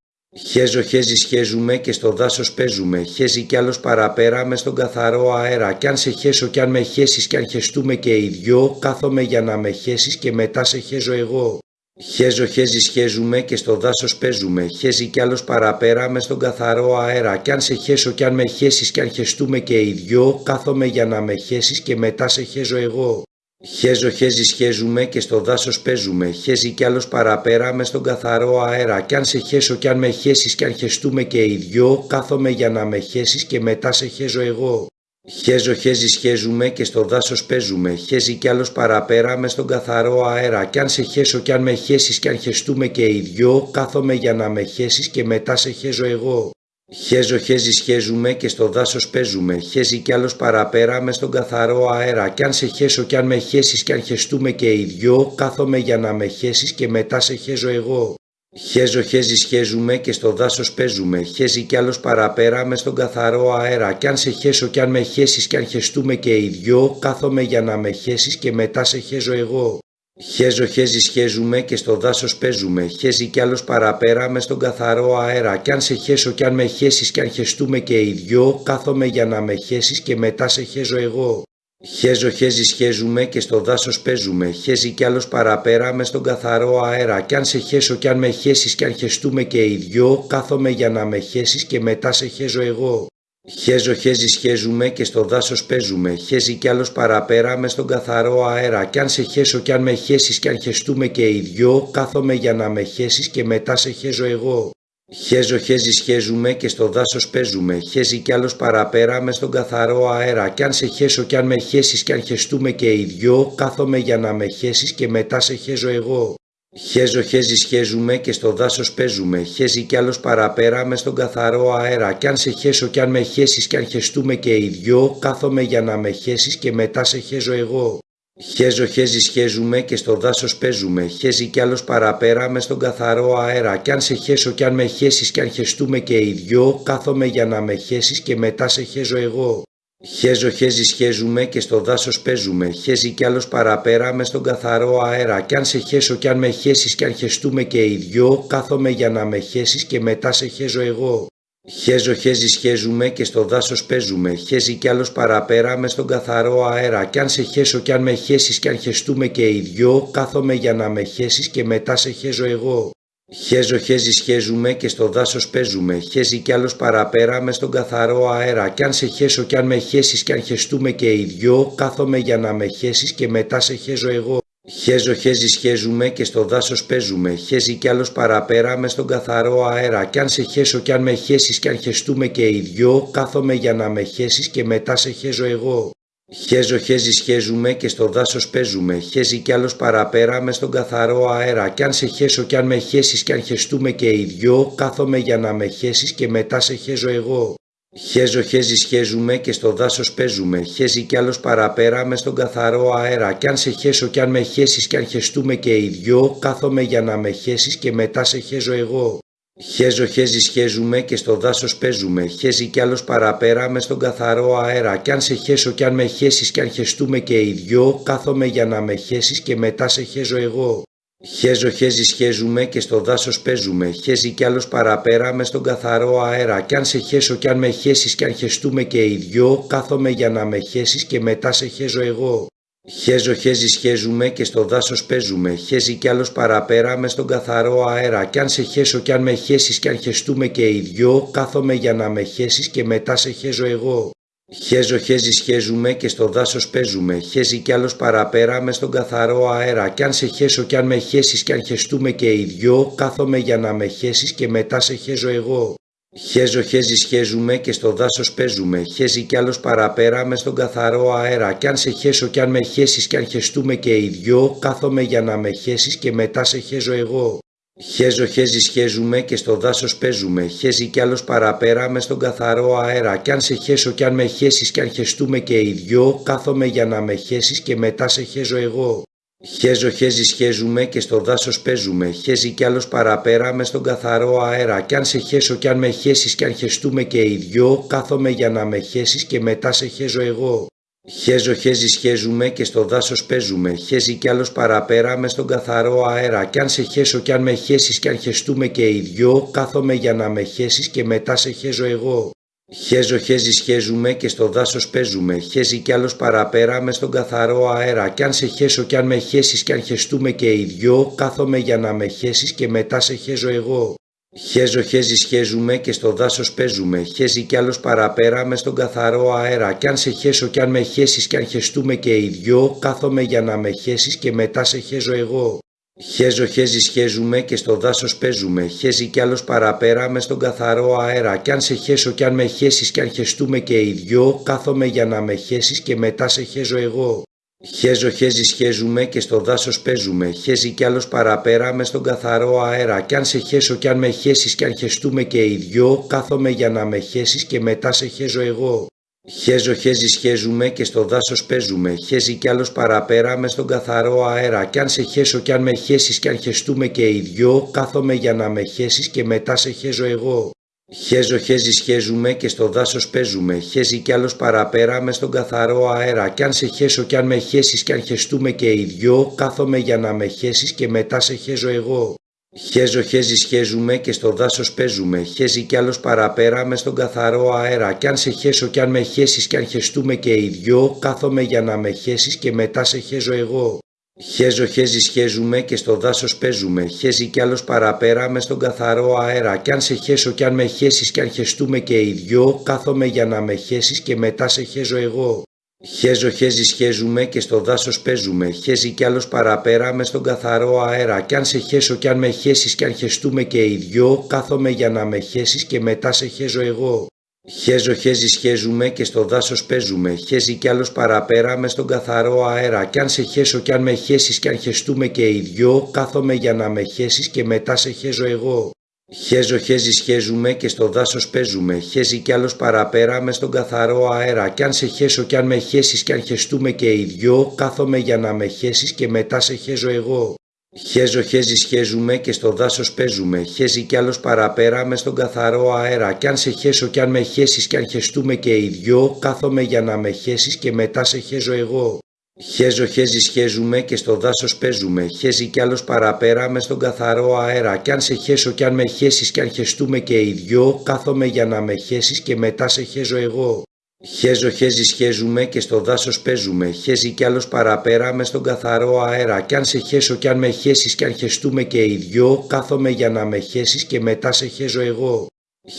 [SPEAKER 1] Χέζω χέζι σχέζουμε και στο δάσος παίζουμε, χέζει κι άλλος παραπέρα μες στον καθαρό αέρα κι αν σε χέσω κι αν με χέσεις κι αν χεστούμε και οι δυο, κάθομαι για να με χέσεις και μετά σε χέζω εγώ. Χέζω χέζι σχέζουμε και στο δάσος παίζουμε, χέζει κι άλλος παραπέρα μες στον καθαρό αέρα κι αν σε χέσω κι αν με χέσεις κι αν χεστούμε και οι δυο, κάθομαι για να με χέσεις και μετά σε χέζω εγώ. Χέζω χέζι σχέζουμε και στο δάσος παίζουμε, χέζει κι άλλος παραπέρα μες στον καθαρό αέρα κι αν σε χέσω κι αν με χέσεις κι αν χεστούμε και οι δυο, κάθομαι για να με χέσεις και μετά σε χέζω εγώ. Χέζω χέζι σχέζουμε και στο δάσος παίζουμε, χέζει κι άλλος παραπέρα μες στον καθαρό αέρα κι αν σε χέσω κι αν με χέσεις κι αν χεστούμε και οι δυο, κάθομαι για να με χέσεις και μετά σε χέζω εγώ. Χέζω χέζι σχέζουμε και στο δάσος παίζουμε, χέζει κι άλλος παραπέρα μες στον καθαρό αέρα κι αν σε χέσω κι αν με χέσεις κι αν χεστούμε και οι δυο, κάθομαι για να με χέσεις και μετά σε χέζω εγώ. Χέζω χέζι σχέζουμε και στο δάσος παίζουμε. Χέζει κι άλλος παραπέρα μες στον καθαρό αέρα. Κι αν σε χέσω κι αν με χέσεις κι αν χεστούμε και οι δυο, κάθομαι για να με χέσεις και μετά σε χέζω εγώ. Χέζω χέζι σχέζουμε και στο δάσος παίζουμε. Χέζει κι άλλος παραπέρα μες στον καθαρό αέρα. Κι αν σε χέσω κι αν με χέσεις κι αν χεστούμε και οι δυο, κάθομαι για να με χέσεις και μετά σε χέζω εγώ. Χέζω χέζι σχέζουμε και στο δάσος παίζουμε. Χέζει κι άλλος παραπέρα μες στον καθαρό αέρα. Κι αν σε χέσω κι αν με χέσεις κι αν χεστούμε και οι δυο, κάθομαι για να με χέσεις και μετά σε χέζω εγώ. Χέζω χέζι σχέζουμε και στο δάσος παίζουμε. Χέζει κι άλλος παραπέρα μες στον καθαρό αέρα. Κι αν σε χέσω κι αν με χέσεις κι αν χεστούμε και οι δυο, κάθομαι για να με χέσεις και μετά σε χέζω εγώ. Χέζω χέζι σχέζουμε και στο δάσος παίζουμε. Χέζει κι άλλος παραπέρα μες στον καθαρό αέρα. Κι αν σε χέσω κι αν με χέσεις κι αν χεστούμε και οι δυο, κάθομαι για να με χέσεις και μετά σε χέζω εγώ. Χέζω χέζι σχέζουμε και στο δάσος παίζουμε. Χέζει κι άλλος παραπέρα μες στον καθαρό αέρα. Κι αν σε χέσω κι αν με χέσεις κι αν χεστούμε και οι δυο, κάθομαι για να με χέσεις και μετά σε χέζω εγώ. Χέζω χέζι σχέζουμε και στο δάσος παίζουμε. Χέζει κι άλλος παραπέρα μες στον καθαρό αέρα. Κι αν σε χέσω κι αν με χέσεις κι αν χεστούμε και οι δυο, κάθομαι για να με χέσεις και μετά σε χέζω εγώ. Χέζω χέζι σχέζουμε και στο δάσος παίζουμε. Χέζει κι άλλος παραπέρα μες στον καθαρό αέρα. Κι αν σε χέσω κι αν με χέσεις κι αν χεστούμε και οι δυο, κάθομαι για να με χέσεις και μετά σε χέζω εγώ. Χέζω χέζι σχέζουμε και στο δάσος παίζουμε. Χέζει κι άλλος παραπέρα μες στον καθαρό αέρα. Κι αν σε χέσω κι αν με χέσεις κι αν χεστούμε και οι δυο, κάθομαι για να με χέσεις και μετά σε χέζω εγώ. Χέζω χέζι σχέζουμε και στο δάσος παίζουμε. Χέζει κι άλλος παραπέρα μες στον καθαρό αέρα. Κι αν σε χέσω κι αν με χέσεις κι αν χεστούμε και οι δυο, κάθομαι για να με χέσεις και μετά σε χέζω εγώ. Χέζω χέζι σχέζουμε και στο δάσος παίζουμε. Χέζει κι άλλος παραπέρα μες στον καθαρό αέρα. Κι αν σε χέσω κι αν με χέσεις κι αν χεστούμε και οι δυο, κάθομαι για να με χέσεις και μετά σε χέζω εγώ. Χέζω χέζι σχέζουμε και στο δάσος παίζουμε. Χέζει κι άλλος παραπέρα μες στον καθαρό αέρα. Κι αν σε χέσω κι αν με χέσεις κι αν χεστούμε και οι δυο, κάθομαι για να με χέσεις και μετά σε χέζω εγώ. Χέζω χέζι σχέζουμε και στο δάσος παίζουμε. Χέζει κι άλλος παραπέρα μες στον καθαρό αέρα. Κι αν σε χέσω κι αν με χέσεις κι αν χεστούμε και οι δυο, κάθομαι για να με χέσεις και μετά σε χέζω εγώ. Χέζω χέζι σχέζουμε και στο δάσος παίζουμε. Χέζει κι άλλος παραπέρα μες στον καθαρό αέρα. Κι αν σε χέσω κι αν με χέσεις κι αν χεστούμε και οι δυο, κάθομαι για να με χέσεις και μετά σε χέζω εγώ. Χέζω χέζι σχέζουμε και στο δάσος παίζουμε. Χέζει κι άλλος παραπέρα μες στον καθαρό αέρα. Κι αν σε χέσω κι αν με χέσεις κι αν χεστούμε και οι δυο, κάθομαι για να με χέσεις και μετά σε χέζω εγώ. Χέζω χέζι σχέζουμε και στο δάσος παίζουμε. Χέζει κι άλλος παραπέρα μες στον καθαρό αέρα. Κι αν σε χέσω κι αν με χέσεις κι αν χεστούμε και οι δυο, κάθομαι για να με χέσεις και μετά σε χέζω εγώ. Χέζω χέζι σχέζουμε και στο δάσος παίζουμε. Χέζει κι άλλος παραπέρα μες στον καθαρό αέρα. Κι αν σε χέσω κι αν με χέσεις κι αν χεστούμε και οι δυο, κάθομαι για να με χέσεις και μετά σε χέζω εγώ. Χέζω χέζι σχέζουμε και στο δάσος παίζουμε. Χέζει κι άλλος παραπέρα μες στον καθαρό αέρα. Κι αν σε χέσω κι αν με χέσεις κι αν χεστούμε και οι δυο, κάθομαι για να με χέσεις και μετά σε χέζω εγώ. Χέζω χέζι σχέζουμε και στο δάσος παίζουμε. Χέζει κι άλλος παραπέρα μες στον καθαρό αέρα. Κι αν σε χέσω κι αν με χέσεις κι αν χεστούμε και οι δυο, κάθομαι για να με χέσεις και μετά σε χέζω εγώ. Χέζω χέζι σχέζουμε και στο δάσος παίζουμε. Χέζει κι άλλος παραπέρα μες στον καθαρό αέρα. Κι αν σε χέσω κι αν με χέσεις κι αν χεστούμε και οι δυο, κάθομαι για να με χέσεις και μετά σε χέζω εγώ. Χέζω χέζι σχέζουμε και στο δάσος παίζουμε. Χέζει κι άλλος παραπέρα μες στον καθαρό αέρα. Κι αν σε χέσω κι αν με χέσεις κι αν χεστούμε και οι δυο, κάθομαι για να με χέσεις και μετά σε χέζω εγώ. Χέζω χέζι σχέζουμε και στο δάσος παίζουμε. Χέζει κι άλλος παραπέρα μες στον καθαρό αέρα. Κι αν σε χέσω κι αν με χέσεις κι αν χεστούμε και οι δυο, κάθομαι για να με χέσεις και μετά σε χέζω εγώ. Χέζω χέζι σχέζουμε και στο δάσος παίζουμε. Χέζει κι άλλος παραπέρα μες στον καθαρό αέρα. Κι αν σε χέσω κι αν με χέσεις κι αν χεστούμε και οι δυο, κάθομαι για να με χέσεις και μετά σε χέζω εγώ. Χέζω χέζι σχέζουμε και στο δάσος παίζουμε. Χέζει κι άλλος παραπέρα μες στον καθαρό αέρα. Κι αν σε χέσω κι αν με χέσεις κι αν χεστούμε και οι δυο, κάθομαι για να με χέσεις και μετά σε χέζω εγώ. Χέζω χέζι σχέζουμε και στο δάσος παίζουμε. Χέζει κι άλλος παραπέρα μες στον καθαρό αέρα. Κι αν σε χέσω κι αν με χέσεις κι αν χεστούμε και οι δυο, κάθομαι για να με χέσεις και μετά σε χέζω εγώ. Χέζω χέζι σχέζουμε και στο δάσος παίζουμε. Χέζει κι άλλος παραπέρα μες στον καθαρό αέρα. Κι αν σε χέσω κι αν με χέσεις κι αν χεστούμε και οι δυο, κάθομαι για να με χέσεις και μετά σε χέζω εγώ. Χέζω χέζι σχέζουμε και στο δάσος παίζουμε. Χέζει κι άλλος παραπέρα μες στον καθαρό αέρα. Κι αν σε χέσω κι αν με χέσεις κι αν χεστούμε και οι δυο, κάθομαι για να με χέσεις και μετά σε χέζω εγώ. Χέζω χέζι σχέζουμε και στο δάσος παίζουμε. Χέζει κι άλλος παραπέρα μες στον καθαρό αέρα. Κι αν σε χέσω κι αν με χέσεις κι αν χεστούμε και οι δυο, κάθομαι για να με χέσεις και μετά σε χέζω εγώ. Χέζω χέζι σχέζουμε και στο δάσος παίζουμε. Χέζει κι άλλος παραπέρα μες στον καθαρό αέρα. Κι αν σε χέσω κι αν με χέσεις κι αν χεστούμε και οι δυο, κάθομαι για να με χέσεις και μετά σε χέζω εγώ. Χέζω χέζι σχέζουμε και στο δάσος παίζουμε. Χέζει κι άλλος παραπέρα μες στον καθαρό αέρα. Κι αν σε χέσω κι αν με χέσεις κι αν χεστούμε και οι δυο, κάθομαι για να με χέσεις και μετά σε χέζω εγώ. Χέζω χέζι σχέζουμε και στο δάσος παίζουμε. Χέζει κι άλλος παραπέρα μες στον καθαρό αέρα. Κι αν σε χέσω κι αν με χέσεις κι αν χεστούμε και οι δυο, κάθομαι για να με χέσεις και μετά σε χέζω εγώ. Χέζω χέζι σχέζουμε και στο δάσος παίζουμε. Χέζει κι άλλος παραπέρα μες στον καθαρό αέρα. Κι αν σε χέσω κι αν με χέσεις κι αν χεστούμε και οι δυο, κάθομαι για να με χέσεις και μετά σε χέζω εγώ. Χέζω χέζι σχέζουμε και στο δάσος παίζουμε. Χέζει κι άλλος παραπέρα μες στον καθαρό αέρα. Κι αν σε χέσω κι αν με χέσεις κι αν χεστούμε και οι δυο, κάθομαι για να με χέσεις και μετά σε χέζω εγώ. Χέζω χέζι σχέζουμε και στο δάσος παίζουμε. Χέζει κι άλλος παραπέρα μες στον καθαρό αέρα. Κι αν σε χέσω κι αν με χέσεις κι αν χεστούμε και οι δυο, κάθομαι για να με χέσεις και μετά σε χέζω εγώ. Χέζω χέζι σχέζουμε και στο δάσος παίζουμε. Χέζει κι άλλος παραπέρα μες στον καθαρό αέρα. Κι αν σε χέσω κι αν με χέσεις κι αν χεστούμε και οι δυο, κάθομαι για να με χέσεις και μετά σε χέζω εγώ.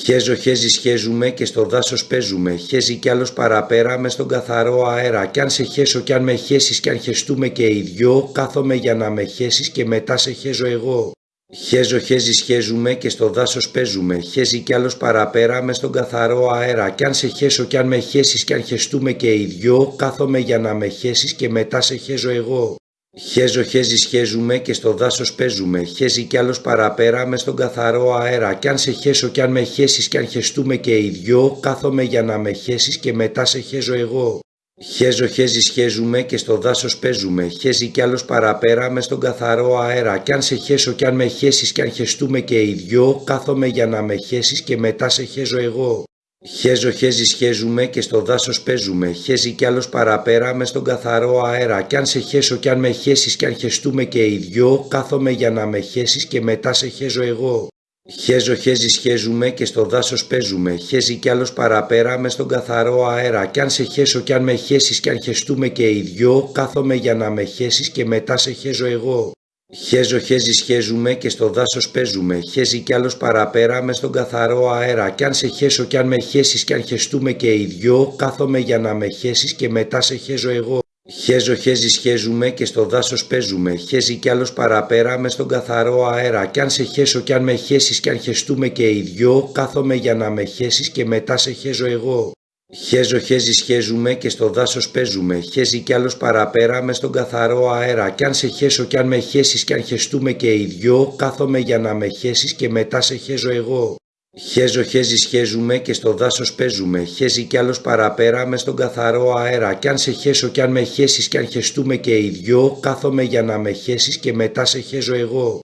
[SPEAKER 1] Χέζω χέζι σχέζουμε και στο δάσος παίζουμε. Χέζει κι άλλος παραπέρα μες στον καθαρό αέρα. Κι αν σε χέσω κι αν με χέσεις κι αν χεστούμε και οι δυο, κάθομαι για να με χέσεις και μετά σε χέζω εγώ. Χέζω χέζι σχέζουμε και στο δάσος παίζουμε. Χέζει κι άλλος παραπέρα μες στον καθαρό αέρα. Κι αν σε χέσω κι αν με χέσεις κι αν χεστούμε και οι δυο, κάθομαι για να με χέσεις και μετά σε χέζω εγώ. Χέζω χέζι σχέζουμε και στο δάσος παίζουμε. Χέζει κι άλλος παραπέρα μες στον καθαρό αέρα. Κι αν σε χέσω κι αν με χέσεις κι αν χεστούμε και οι δυο, κάθομαι για να με χέσεις και μετά σε χέζω εγώ. Χέζω χέζι σχέζουμε και στο δάσος παίζουμε. Χέζει κι άλλος παραπέρα μες στον καθαρό αέρα. Κι αν σε χέσω κι αν με χέσεις κι αν χεστούμε και οι δυο, κάθομαι για να με χέσεις και μετά σε χέζω εγώ. Χέζω χέζι σχέζουμε και στο δάσος παίζουμε. Χέζει κι άλλος παραπέρα μες στον καθαρό αέρα. Κι αν σε χέσω κι αν με χέσεις κι αν χεστούμε και οι δυο, κάθομαι για να με χέσεις και μετά σε χέζω εγώ. Χέζω χέζι σχέζουμε και στο δάσος παίζουμε. Χέζει κι άλλος παραπέρα μες στον καθαρό αέρα. Κι αν σε χέσω κι αν με χέσεις κι αν χεστούμε και οι δυο, κάθομαι για να με χέσεις και μετά σε χέζω εγώ. Χέζω χέζι σχέζουμε και στο δάσος παίζουμε. Χέζει κι άλλος παραπέρα μες στον καθαρό αέρα. Κι αν σε χέσω κι αν με χέσεις κι αν χεστούμε και οι δυο, κάθομαι για να με χέσεις και μετά σε χέζω εγώ. Χέζω χέζι σχέζουμε και στο δάσος παίζουμε. Χέζει κι άλλος παραπέρα μες στον καθαρό αέρα. Κι αν σε χέσω κι αν με χέσεις κι αν χεστούμε και οι δυο, κάθομαι για να με χέσεις και μετά σε χέζω εγώ. Χέζω χέζι σχέζουμε και στο δάσος παίζουμε. Χέζει κι άλλος παραπέρα μες στον καθαρό αέρα. Κι αν σε χέσω κι αν με χέσεις κι αν χεστούμε και οι δυο, κάθομαι για να με χέσεις και μετά σε χέζω εγώ. Χέζω χέζι σχέζουμε και στο δάσος παίζουμε. Χέζει κι άλλος παραπέρα μες στον καθαρό αέρα. Κι αν σε χέσω κι αν με χέσεις κι αν χεστούμε και οι δυο, κάθομαι για να με χέσεις και μετά σε χέζω εγώ.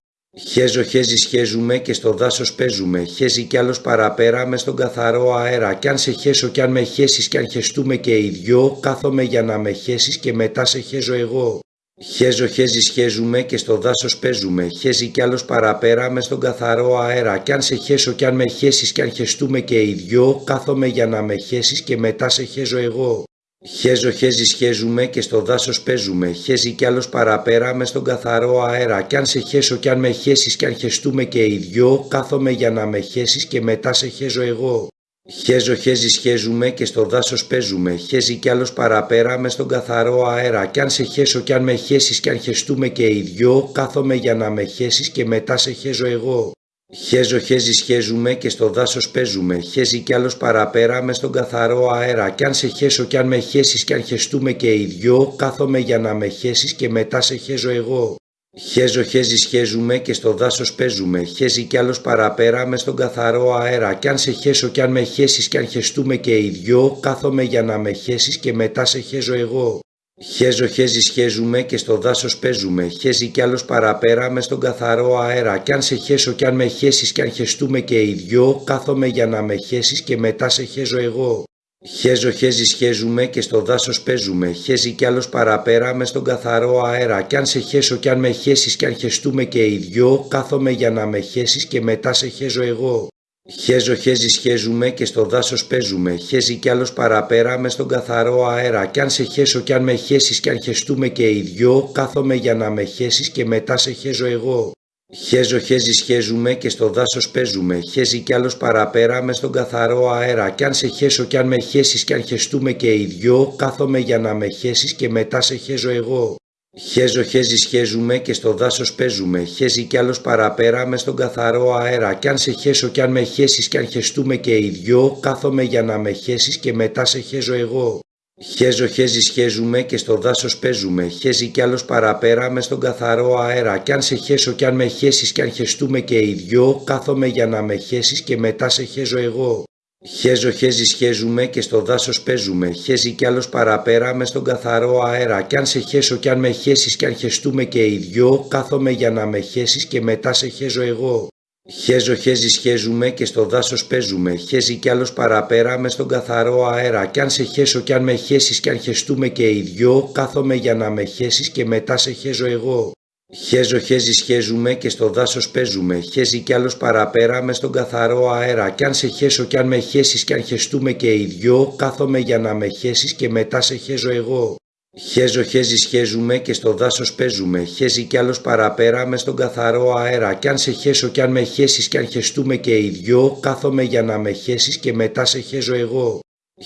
[SPEAKER 1] Χέζω χέζι σχέζουμε και στο δάσος παίζουμε. Χέζει κι άλλος παραπέρα μες στον καθαρό αέρα. Κι αν σε χέσω κι αν με χέσεις κι αν χεστούμε και οι δυο, κάθομαι για να με χέσεις και μετά σε χέζω εγώ. Χέζω χέζι σχέζουμε και στο δάσος παίζουμε. Χέζει κι άλλος παραπέρα μες στον καθαρό αέρα. Κι αν σε χέσω κι αν με χέσεις κι αν χεστούμε και οι δυο, κάθομαι για να με χέσεις και μετά σε χέζω εγώ. Χέζω χέζι σχέζουμε και στο δάσος παίζουμε. Χέζει κι άλλος παραπέρα μες στον καθαρό αέρα. Κι αν σε χέσω κι αν με χέσεις κι αν χεστούμε και οι δυο, κάθομαι για να με χέσεις και μετά σε χέζω εγώ. Χέζω χέζι σχέζουμε και στο δάσος παίζουμε. Χέζει κι άλλος παραπέρα μες στον καθαρό αέρα. Κι αν σε χέσω κι αν με χέσεις κι αν χεστούμε και οι δυο, κάθομαι για να με χέσεις και μετά σε χέζω εγώ. Χέζω χέζι σχέζουμε και στο δάσος παίζουμε. Χέζει κι άλλος παραπέρα μες στον καθαρό αέρα. Κι αν σε χέσω κι αν με χέσεις κι αν χεστούμε και οι δυο, κάθομαι για να με χέσεις και μετά σε χέζω εγώ. Χέζω χέζι σχέζουμε και στο δάσος παίζουμε, χέζει κι άλλος παραπέρα μες στον καθαρό αέρα κι αν σε χέσω κι αν με χέσεις κι αν χεστούμε και οι δυο, κάθομαι για να με χέσεις και μετά σε χέζω εγώ. Χέζω χέζι σχέζουμε και στο δάσος παίζουμε, χέζει κι άλλος παραπέρα μες στον καθαρό αέρα κι αν σε χέσω κι αν με χέσεις κι αν χεστούμε και οι δυο, κάθομαι για να με χέσεις και μετά σε χέζω εγώ. Χέζω χέζι σχέζουμε και στο δάσος παίζουμε, χέζει κι άλλος παραπέρα μες στον καθαρό αέρα κι αν σε χέσω κι αν με χέσεις κι αν χεστούμε και οι δυο, κάθομαι για να με χέσεις και μετά σε χέζω εγώ. Χέζω χέζι σχέζουμε και στο δάσος παίζουμε, χέζει κι άλλος παραπέρα μες στον καθαρό αέρα κι αν σε χέσω κι αν με χέσεις κι αν χεστούμε και οι δυο, κάθομαι για να με χέσεις και μετά σε χέζω εγώ. Χέζω χέζι σχέζουμε και στο δάσος παίζουμε, χέζει κι άλλος παραπέρα μες στον καθαρό αέρα κι αν σε χέσω κι αν με χέσεις κι αν χεστούμε και οι δυο, κάθομαι για να με χέσεις και μετά σε χέζω εγώ. Χέζω χέζι σχέζουμε και στο δάσος παίζουμε, χέζει κι άλλος παραπέρα μες στον καθαρό αέρα κι αν σε χέσω κι αν με χέσεις κι αν χεστούμε και οι δυο, κάθομαι για να με χέσεις και μετά σε χέζω εγώ. Χέζω χέζι σχέζουμε και στο δάσος παίζουμε, χέζει κι άλλος παραπέρα μες στον καθαρό αέρα κι αν σε χέσω κι αν με χέσεις κι αν χεστούμε και οι δυο, κάθομαι για να με χέσεις και μετά σε χέζω εγώ. Χέζω χέζι σχέζουμε και στο δάσος παίζουμε, χέζει κι άλλος παραπέρα μες στον καθαρό αέρα κι αν σε χέσω κι αν με χέσεις κι αν χεστούμε και οι δυο, κάθομαι για να με χέσεις και μετά σε χέζω εγώ. Χέζω χέζι σχέζουμε και στο δάσος παίζουμε, χέζει κι άλλος παραπέρα μες στον καθαρό αέρα κι αν σε χέσω κι αν με χέσεις κι αν χεστούμε και οι δυο, κάθομαι για να με χέσεις και μετά σε χέζω εγώ. Χέζω χέζι σχέζουμε και στο δάσος παίζουμε, χέζει κι άλλος παραπέρα μες στον καθαρό αέρα κι αν σε χέσω κι αν με χέσεις κι αν χεστούμε και οι δυο, κάθομαι για να με χέσεις και μετά σε χέζω εγώ. Χέζω χέζι σχέζουμε και στο δάσος παίζουμε, χέζει κι άλλος παραπέρα μες στον καθαρό αέρα κι αν σε χέσω κι αν με χέσεις κι αν χεστούμε και οι δυο, κάθομαι για να με χέσεις και μετά σε χέζω εγώ.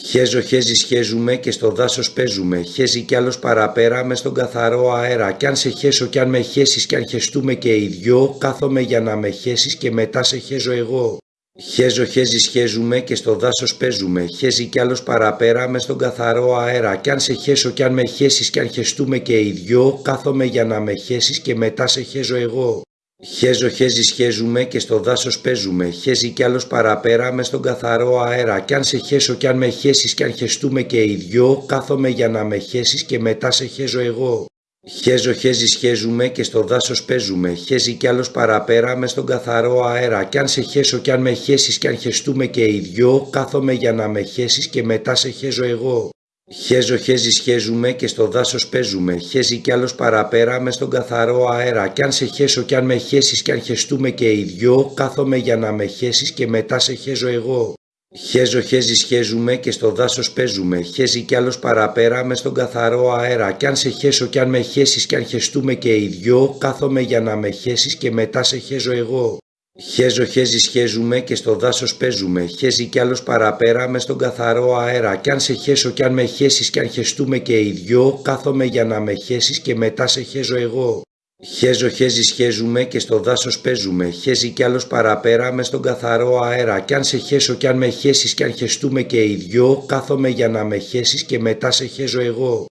[SPEAKER 1] Χέζω χέζι σχέζουμε και στο δάσος παίζουμε, χέζει κι άλλος παραπέρα μες στον καθαρό αέρα κι αν σε χέσω κι αν με χέσεις κι αν χεστούμε και οι δυο, κάθομαι για να με χέσεις και μετά σε χέζω εγώ. Χέζω χέζι σχέζουμε και στο δάσος παίζουμε, χέζει κι άλλος παραπέρα μες στον καθαρό αέρα κι αν σε χέσω κι αν με χέσεις κι αν χεστούμε και οι δυο, κάθομαι για να με χέσεις και μετά σε χέζω εγώ. Χέζω χέζι σχέζουμε και στο δάσος παίζουμε, χέζει κι άλλος παραπέρα μες στον καθαρό αέρα κι αν σε χέσω κι αν με χέσεις κι αν χεστούμε και οι δυο, κάθομαι για να με χέσεις και μετά σε χέζω εγώ. Χέζω χέζι σχέζουμε και στο δάσος παίζουμε, χέζει κι άλλος παραπέρα μες στον καθαρό αέρα κι αν σε χέσω κι αν με χέσεις κι αν χεστούμε και οι δυο, κάθομαι για να με χέσεις και μετά σε χέζω εγώ. Χέζω χέζι σχέζουμε και στο δάσος παίζουμε, χέζει κι άλλος παραπέρα μες στον καθαρό αέρα κι αν σε χέσω κι αν με χέσεις κι αν χεστούμε και οι δυο, κάθομαι για να με χέσεις και μετά σε χέζω εγώ. Χέζω χέζι σχέζουμε και στο δάσος παίζουμε, χέζει κι άλλος παραπέρα μες στον καθαρό αέρα κι αν σε χέσω κι αν με χέσεις κι αν χεστούμε και οι δυο, κάθομαι για να με χέσεις και μετά σε χέζω εγώ. Χέζω χέζι σχέζουμε και στο δάσος παίζουμε, χέζει κι άλλος παραπέρα μες στον καθαρό αέρα κι αν σε χέσω κι αν με χέσεις κι αν χεστούμε και οι δυο, κάθομαι για να με χέσεις και μετά σε χέζω εγώ. Χέζω χέζι σχέζουμε και στο δάσος παίζουμε, χέζει κι άλλος παραπέρα μες στον καθαρό αέρα κι αν σε χέσω κι αν με χέσεις κι αν χεστούμε και οι δυο, κάθομαι για να με χέσεις και μετά σε χέζω εγώ.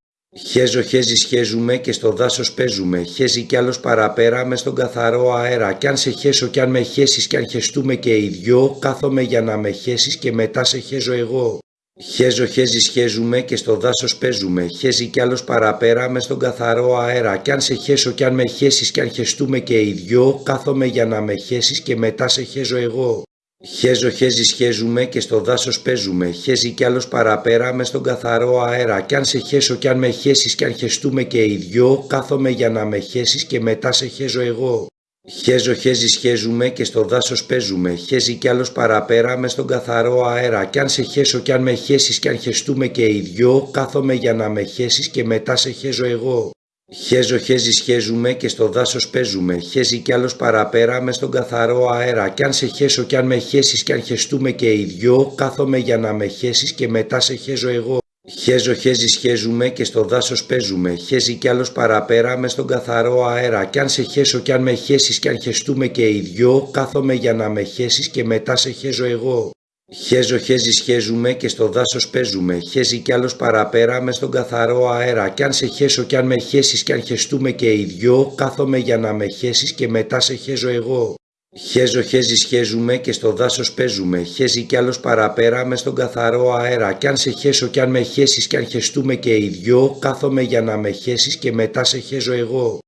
[SPEAKER 1] Χέζω χέζι σχέζουμε και στο δάσος παίζουμε, χέζει κι άλλος παραπέρα μες στον καθαρό αέρα κι αν σε χέσω κι αν με χέσεις κι αν χεστούμε και οι δυο, κάθομαι για να με χέσεις και μετά σε χέζω εγώ. Χέζω χέζι σχέζουμε και στο δάσος παίζουμε, χέζει κι άλλος παραπέρα μες στον καθαρό αέρα κι αν σε χέσω κι αν με χέσεις κι αν χεστούμε και οι δυο, κάθομαι για να με χέσεις και μετά σε χέζω εγώ. Χέζω χέζι σχέζουμε και στο δάσος παίζουμε, χέζει κι άλλος παραπέρα μες στον καθαρό αέρα κι αν σε χέσω κι αν με χέσεις κι αν χεστούμε και οι δυο, κάθομαι για να με χέσεις και μετά σε χέζω εγώ. Χέζω χέζι σχέζουμε και στο δάσος παίζουμε, χέζει κι άλλος παραπέρα μες στον καθαρό αέρα κι αν σε χέσω κι αν με χέσεις κι αν χεστούμε και οι δυο, κάθομαι για να με χέσεις και μετά σε χέζω εγώ. Χέζω χέζι σχέζουμε και στο δάσος παίζουμε, χέζει κι άλλος παραπέρα μες στον καθαρό αέρα κι αν σε χέσω κι αν με χέσεις κι αν χεστούμε και οι δυο, κάθομαι για να με χέσεις και μετά σε χέζω εγώ. Χέζω χέζι σχέζουμε και στο δάσος παίζουμε, χέζει κι άλλος παραπέρα μες στον καθαρό αέρα κι αν σε χέσω κι αν με χέσεις κι αν χεστούμε και οι δυο, κάθομαι για να με χέσεις και μετά σε χέζω εγώ. Χέζω χέζι σχέζουμε και στο δάσος παίζουμε, χέζει κι άλλος παραπέρα μες στον καθαρό αέρα κι αν σε χέσω κι αν με χέσεις κι αν χεστούμε και οι δυο, κάθομαι για να με χέσεις και μετά σε χέζω εγώ. Χέζω χέζι σχέζουμε και στο δάσος παίζουμε, χέζει κι άλλος παραπέρα μες στον καθαρό αέρα κι αν σε χέσω κι αν με χέσεις κι αν χεστούμε και οι δυο, κάθομαι για να με χέσεις και μετά σε χέζω εγώ.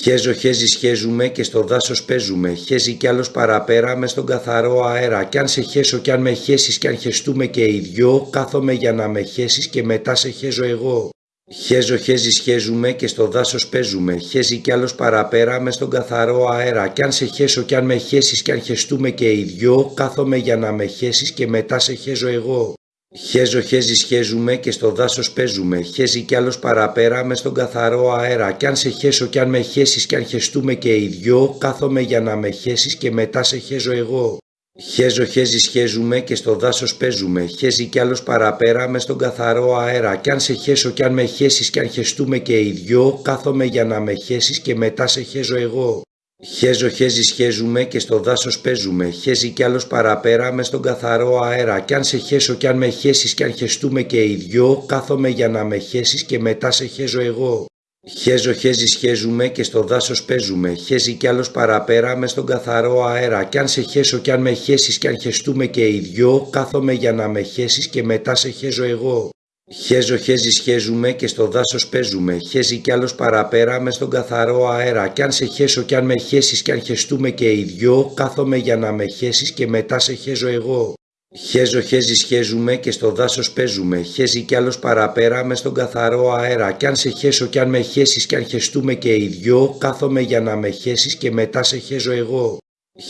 [SPEAKER 1] Χέζω χέζι σχέζουμε και στο δάσος παίζουμε, χέζει κι άλλος παραπέρα μες στον καθαρό αέρα κι αν σε χέσω κι αν με χέσεις κι αν χεστούμε και οι δυο, κάθομαι για να με χέσεις και μετά σε χέζω εγώ. Χέζω χέζι σχέζουμε και στο δάσος παίζουμε, χέζει κι άλλος παραπέρα μες στον καθαρό αέρα κι αν σε χέσω κι αν με χέσεις κι αν χεστούμε και οι δυο, κάθομαι για να με χέσεις και μετά σε χέζω εγώ. Χέζω χέζι σχέζουμε και στο δάσος παίζουμε, χέζει κι άλλος παραπέρα μες στον καθαρό αέρα κι αν σε χέσω κι αν με χέσεις κι αν χεστούμε και οι δυο, κάθομαι για να με χέσεις και μετά σε χέζω εγώ. Χέζω χέζι σχέζουμε και στο δάσος παίζουμε, χέζει κι άλλος παραπέρα μες στον καθαρό αέρα κι αν σε χέσω κι αν με χέσεις κι αν χεστούμε και οι δυο, κάθομαι για να με χέσεις και μετά σε χέζω εγώ. Χέζω χέζι σχέζουμε και στο δάσος παίζουμε, χέζει κι άλλος παραπέρα μες στον καθαρό αέρα κι αν σε χέσω κι αν με χέσεις κι αν χεστούμε και οι δυο, κάθομαι για να με χέσεις και μετά σε χέζω εγώ. Χέζω χέζι σχέζουμε και στο δάσος παίζουμε, χέζει κι άλλος παραπέρα μες στον καθαρό αέρα κι αν σε χέσω κι αν με χέσεις κι αν χεστούμε και οι δυο, κάθομαι για να με χέσεις και μετά σε χέζω εγώ. Χέζω χέζι σχέζουμε και στο δάσος παίζουμε, χέζει κι άλλος παραπέρα μες στον καθαρό αέρα κι αν σε χέσω κι αν με χέσεις κι αν χεστούμε και οι δυο, κάθομαι για να με χέσεις και μετά σε χέζω εγώ. Χέζω χέζι σχέζουμε και στο δάσος παίζουμε, χέζει κι άλλος παραπέρα μες στον καθαρό αέρα κι αν σε χέσω κι αν με χέσεις κι αν χεστούμε και οι δυο, κάθομαι για να με χέσεις και μετά σε χέζω εγώ.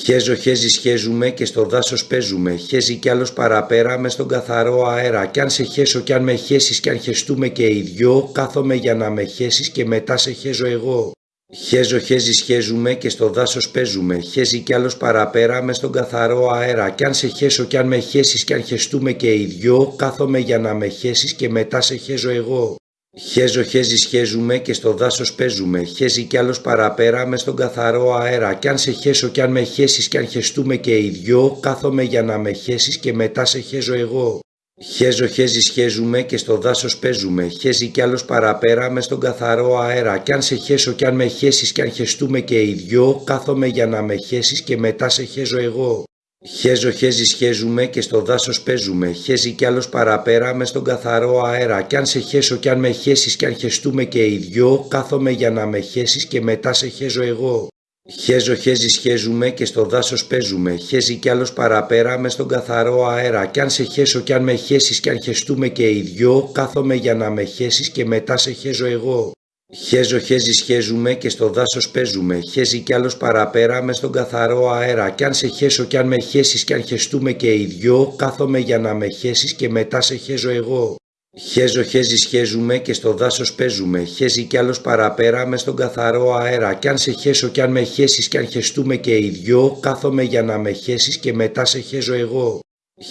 [SPEAKER 1] Χέζω χέζι σχέζουμε και στο δάσος παίζουμε, χέζει κι άλλος παραπέρα μες στον καθαρό αέρα κι αν σε χέσω κι αν με χέσεις κι αν χεστούμε και οι δυο, κάθομαι για να με χέσεις και μετά σε χέζω εγώ. Χέζω χέζι σχέζουμε και στο δάσος παίζουμε, χέζει κι άλλος παραπέρα μες στον καθαρό αέρα κι αν σε χέσω κι αν με χέσεις κι αν χεστούμε και οι δυο, κάθομαι για να με χέσεις και μετά σε χέζω εγώ. Χέζω χέζι σχέζουμε και στο δάσος παίζουμε, χέζει κι άλλος παραπέρα μες στον καθαρό αέρα κι αν σε χέσω κι αν με χέσεις κι αν χεστούμε και οι δυο, κάθομαι για να με χέσεις και μετά σε χέζω εγώ. Χέζω χέζι σχέζουμε και στο δάσος παίζουμε, χέζει κι άλλος παραπέρα μες στον καθαρό αέρα κι αν σε χέσω κι αν με χέσεις κι αν χεστούμε και οι δυο, κάθομαι για να με χέσεις και μετά σε χέζω εγώ. Χέζω χέζι σχέζουμε και στο δάσος παίζουμε, χέζει κι άλλος παραπέρα μες στον καθαρό αέρα κι αν σε χέσω κι αν με χέσεις κι αν χεστούμε και οι δυο, κάθομαι για να με χέσεις και μετά σε χέζω εγώ. Χέζω χέζι σχέζουμε και στο δάσος παίζουμε, χέζει κι άλλος παραπέρα μες στον καθαρό αέρα κι αν σε χέσω κι αν με χέσεις κι αν χεστούμε και οι δυο, κάθομαι για να με χέσεις και μετά σε χέζω εγώ. Χέζω χέζι σχέζουμε και στο δάσος παίζουμε, χέζει κι άλλος παραπέρα μες στον καθαρό αέρα κι αν σε χέσω κι αν με χέσεις κι αν χεστούμε και οι δυο, κάθομαι για να με χέσεις και μετά σε χέζω εγώ. Χέζω χέζι σχέζουμε και στο δάσος παίζουμε, χέζει κι άλλος παραπέρα μες στον καθαρό αέρα κι αν σε χέσω κι αν με χέσεις κι αν χεστούμε και οι δυο, κάθομαι για να με χέσεις και μετά σε χέζω εγώ.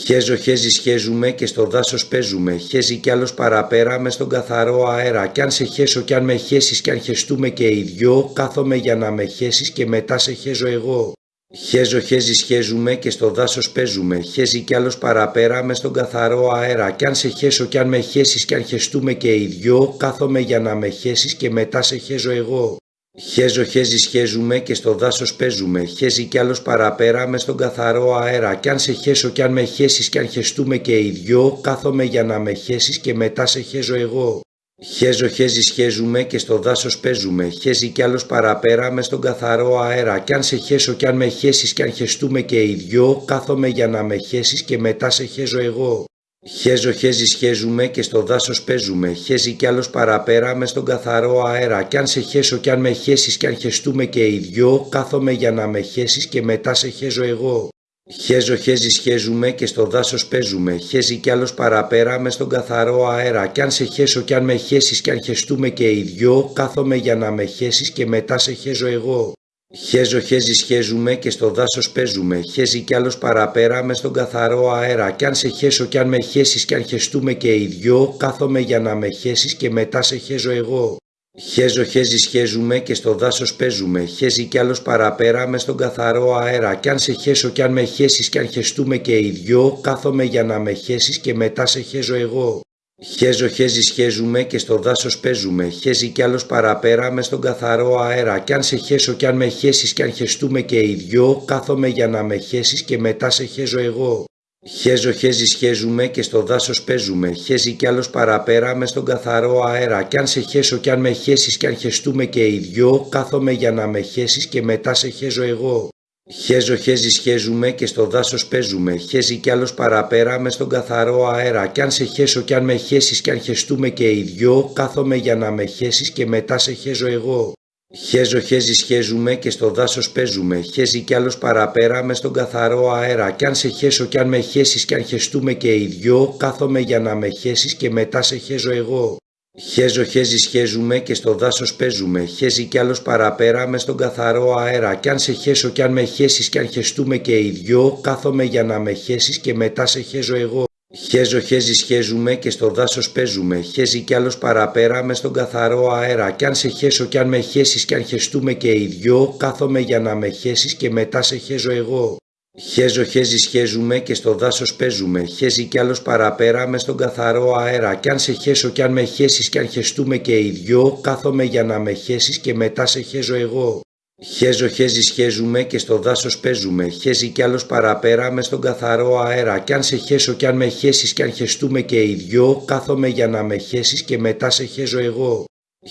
[SPEAKER 1] Χέζω χέζι σχέζουμε και στο δάσος παίζουμε, χέζει κι άλλος παραπέρα μες στον καθαρό αέρα κι αν σε χέσω κι αν με χέσεις κι αν χεστούμε και οι δυο, κάθομαι για να με χέσεις και μετά σε χέζω εγώ. Χέζω χέζι σχέζουμε και στο δάσος παίζουμε, χέζει κι άλλος παραπέρα μες στον καθαρό αέρα κι αν σε χέσω κι αν με χέσεις κι αν χεστούμε και οι δυο, κάθομαι για να με χέσεις και μετά σε χέζω εγώ. Χέζω χέζι σχέζουμε και στο δάσος παίζουμε, χέζει κι άλλος παραπέρα μες στον καθαρό αέρα κι αν σε χέσω κι αν με χέσεις κι αν χεστούμε και οι δυο, κάθομαι για να με χέσεις και μετά σε χέζω εγώ. Χέζω χέζι σχέζουμε και στο δάσος παίζουμε, χέζει κι άλλος παραπέρα μες στον καθαρό αέρα κι αν σε χέσω κι αν με χέσεις κι αν χεστούμε και οι δυο, κάθομαι για να με χέσεις και μετά σε χέζω εγώ. Χέζω χέζι σχέζουμε και στο δάσος παίζουμε, χέζει κι άλλος παραπέρα μες στον καθαρό αέρα κι αν σε χέσω κι αν με χέσεις κι αν χεστούμε και οι δυο, κάθομαι για να με χέσεις και μετά σε χέζω εγώ. Χέζω χέζι σχέζουμε και στο δάσος παίζουμε, χέζει κι άλλος παραπέρα μες στον καθαρό αέρα κι αν σε χέσω κι αν με χέσεις κι αν χεστούμε και οι δυο, κάθομαι για να με χέσεις και μετά σε χέζω εγώ. Χέζω χέζι σχέζουμε και στο δάσος παίζουμε, χέζει κι άλλος παραπέρα μες στον καθαρό αέρα κι αν σε χέσω κι αν με χέσεις κι αν χεστούμε και οι δυο, κάθομαι για να με χέσεις και μετά σε χέζω εγώ. Χέζω χέζι σχέζουμε και στο δάσος παίζουμε, χέζει κι άλλος παραπέρα μες στον καθαρό αέρα κι αν σε χέσω κι αν με χέσεις κι αν χεστούμε και οι δυο, κάθομαι για να με χέσεις και μετά σε χέζω εγώ. Χέζω χέζι σχέζουμε και στο δάσος παίζουμε, χέζει κι άλλος παραπέρα μες στον καθαρό αέρα κι αν σε χέσω κι αν με χέσεις κι αν χεστούμε και οι δυο, κάθομαι για να με χέσεις και μετά σε χέζω εγώ. Χέζω χέζι σχέζουμε και στο δάσος παίζουμε, χέζει κι άλλος παραπέρα μες στον καθαρό αέρα κι αν σε χέσω κι αν με χέσεις κι αν χεστούμε και οι δυο, κάθομαι για να με χέσεις και μετά σε χέζω εγώ. Χέζω χέζι σχέζουμε και στο δάσος παίζουμε, χέζει κι άλλος παραπέρα μες στον καθαρό αέρα κι αν σε χέσω κι αν με χέσεις κι αν χεστούμε και οι δυο, κάθομαι για να με χέσεις και μετά σε χέζω εγώ. Χέζω χέζι σχέζουμε και στο δάσος παίζουμε, χέζει κι άλλος παραπέρα μες στον καθαρό αέρα κι αν σε χέσω κι αν με χέσεις κι αν χεστούμε και οι δυο, κάθομαι για να με χέσεις και μετά σε χέζω εγώ. Χέζω χέζι σχέζουμε και στο δάσος παίζουμε, χέζει κι άλλος παραπέρα μες στον καθαρό αέρα κι αν σε χέσω κι αν με χέσεις κι αν χεστούμε και οι δυο, κάθομαι για να με χέσεις και μετά σε χέζω εγώ. Χέζω χέζι σχέζουμε και στο δάσος παίζουμε, χέζει κι άλλος παραπέρα μες στον καθαρό αέρα κι αν σε χέσω κι αν με χέσεις κι αν χεστούμε και οι δυο, κάθομαι για να με χέσεις και μετά σε χέζω εγώ. Χέζω χέζι σχέζουμε και στο δάσος παίζουμε, χέζει κι άλλος παραπέρα μες στον καθαρό αέρα κι αν σε χέσω κι αν με χέσεις κι αν χεστούμε και οι δυο, κάθομαι για να με χέσεις και μετά σε χέζω εγώ. Χέζω χέζι σχέζουμε και στο δάσος παίζουμε, χέζει κι άλλος παραπέρα μες στον καθαρό αέρα κι αν σε χέσω κι αν με χέσεις κι αν χεστούμε και οι δυο, κάθομαι για να με χέσεις και μετά σε χέζω εγώ.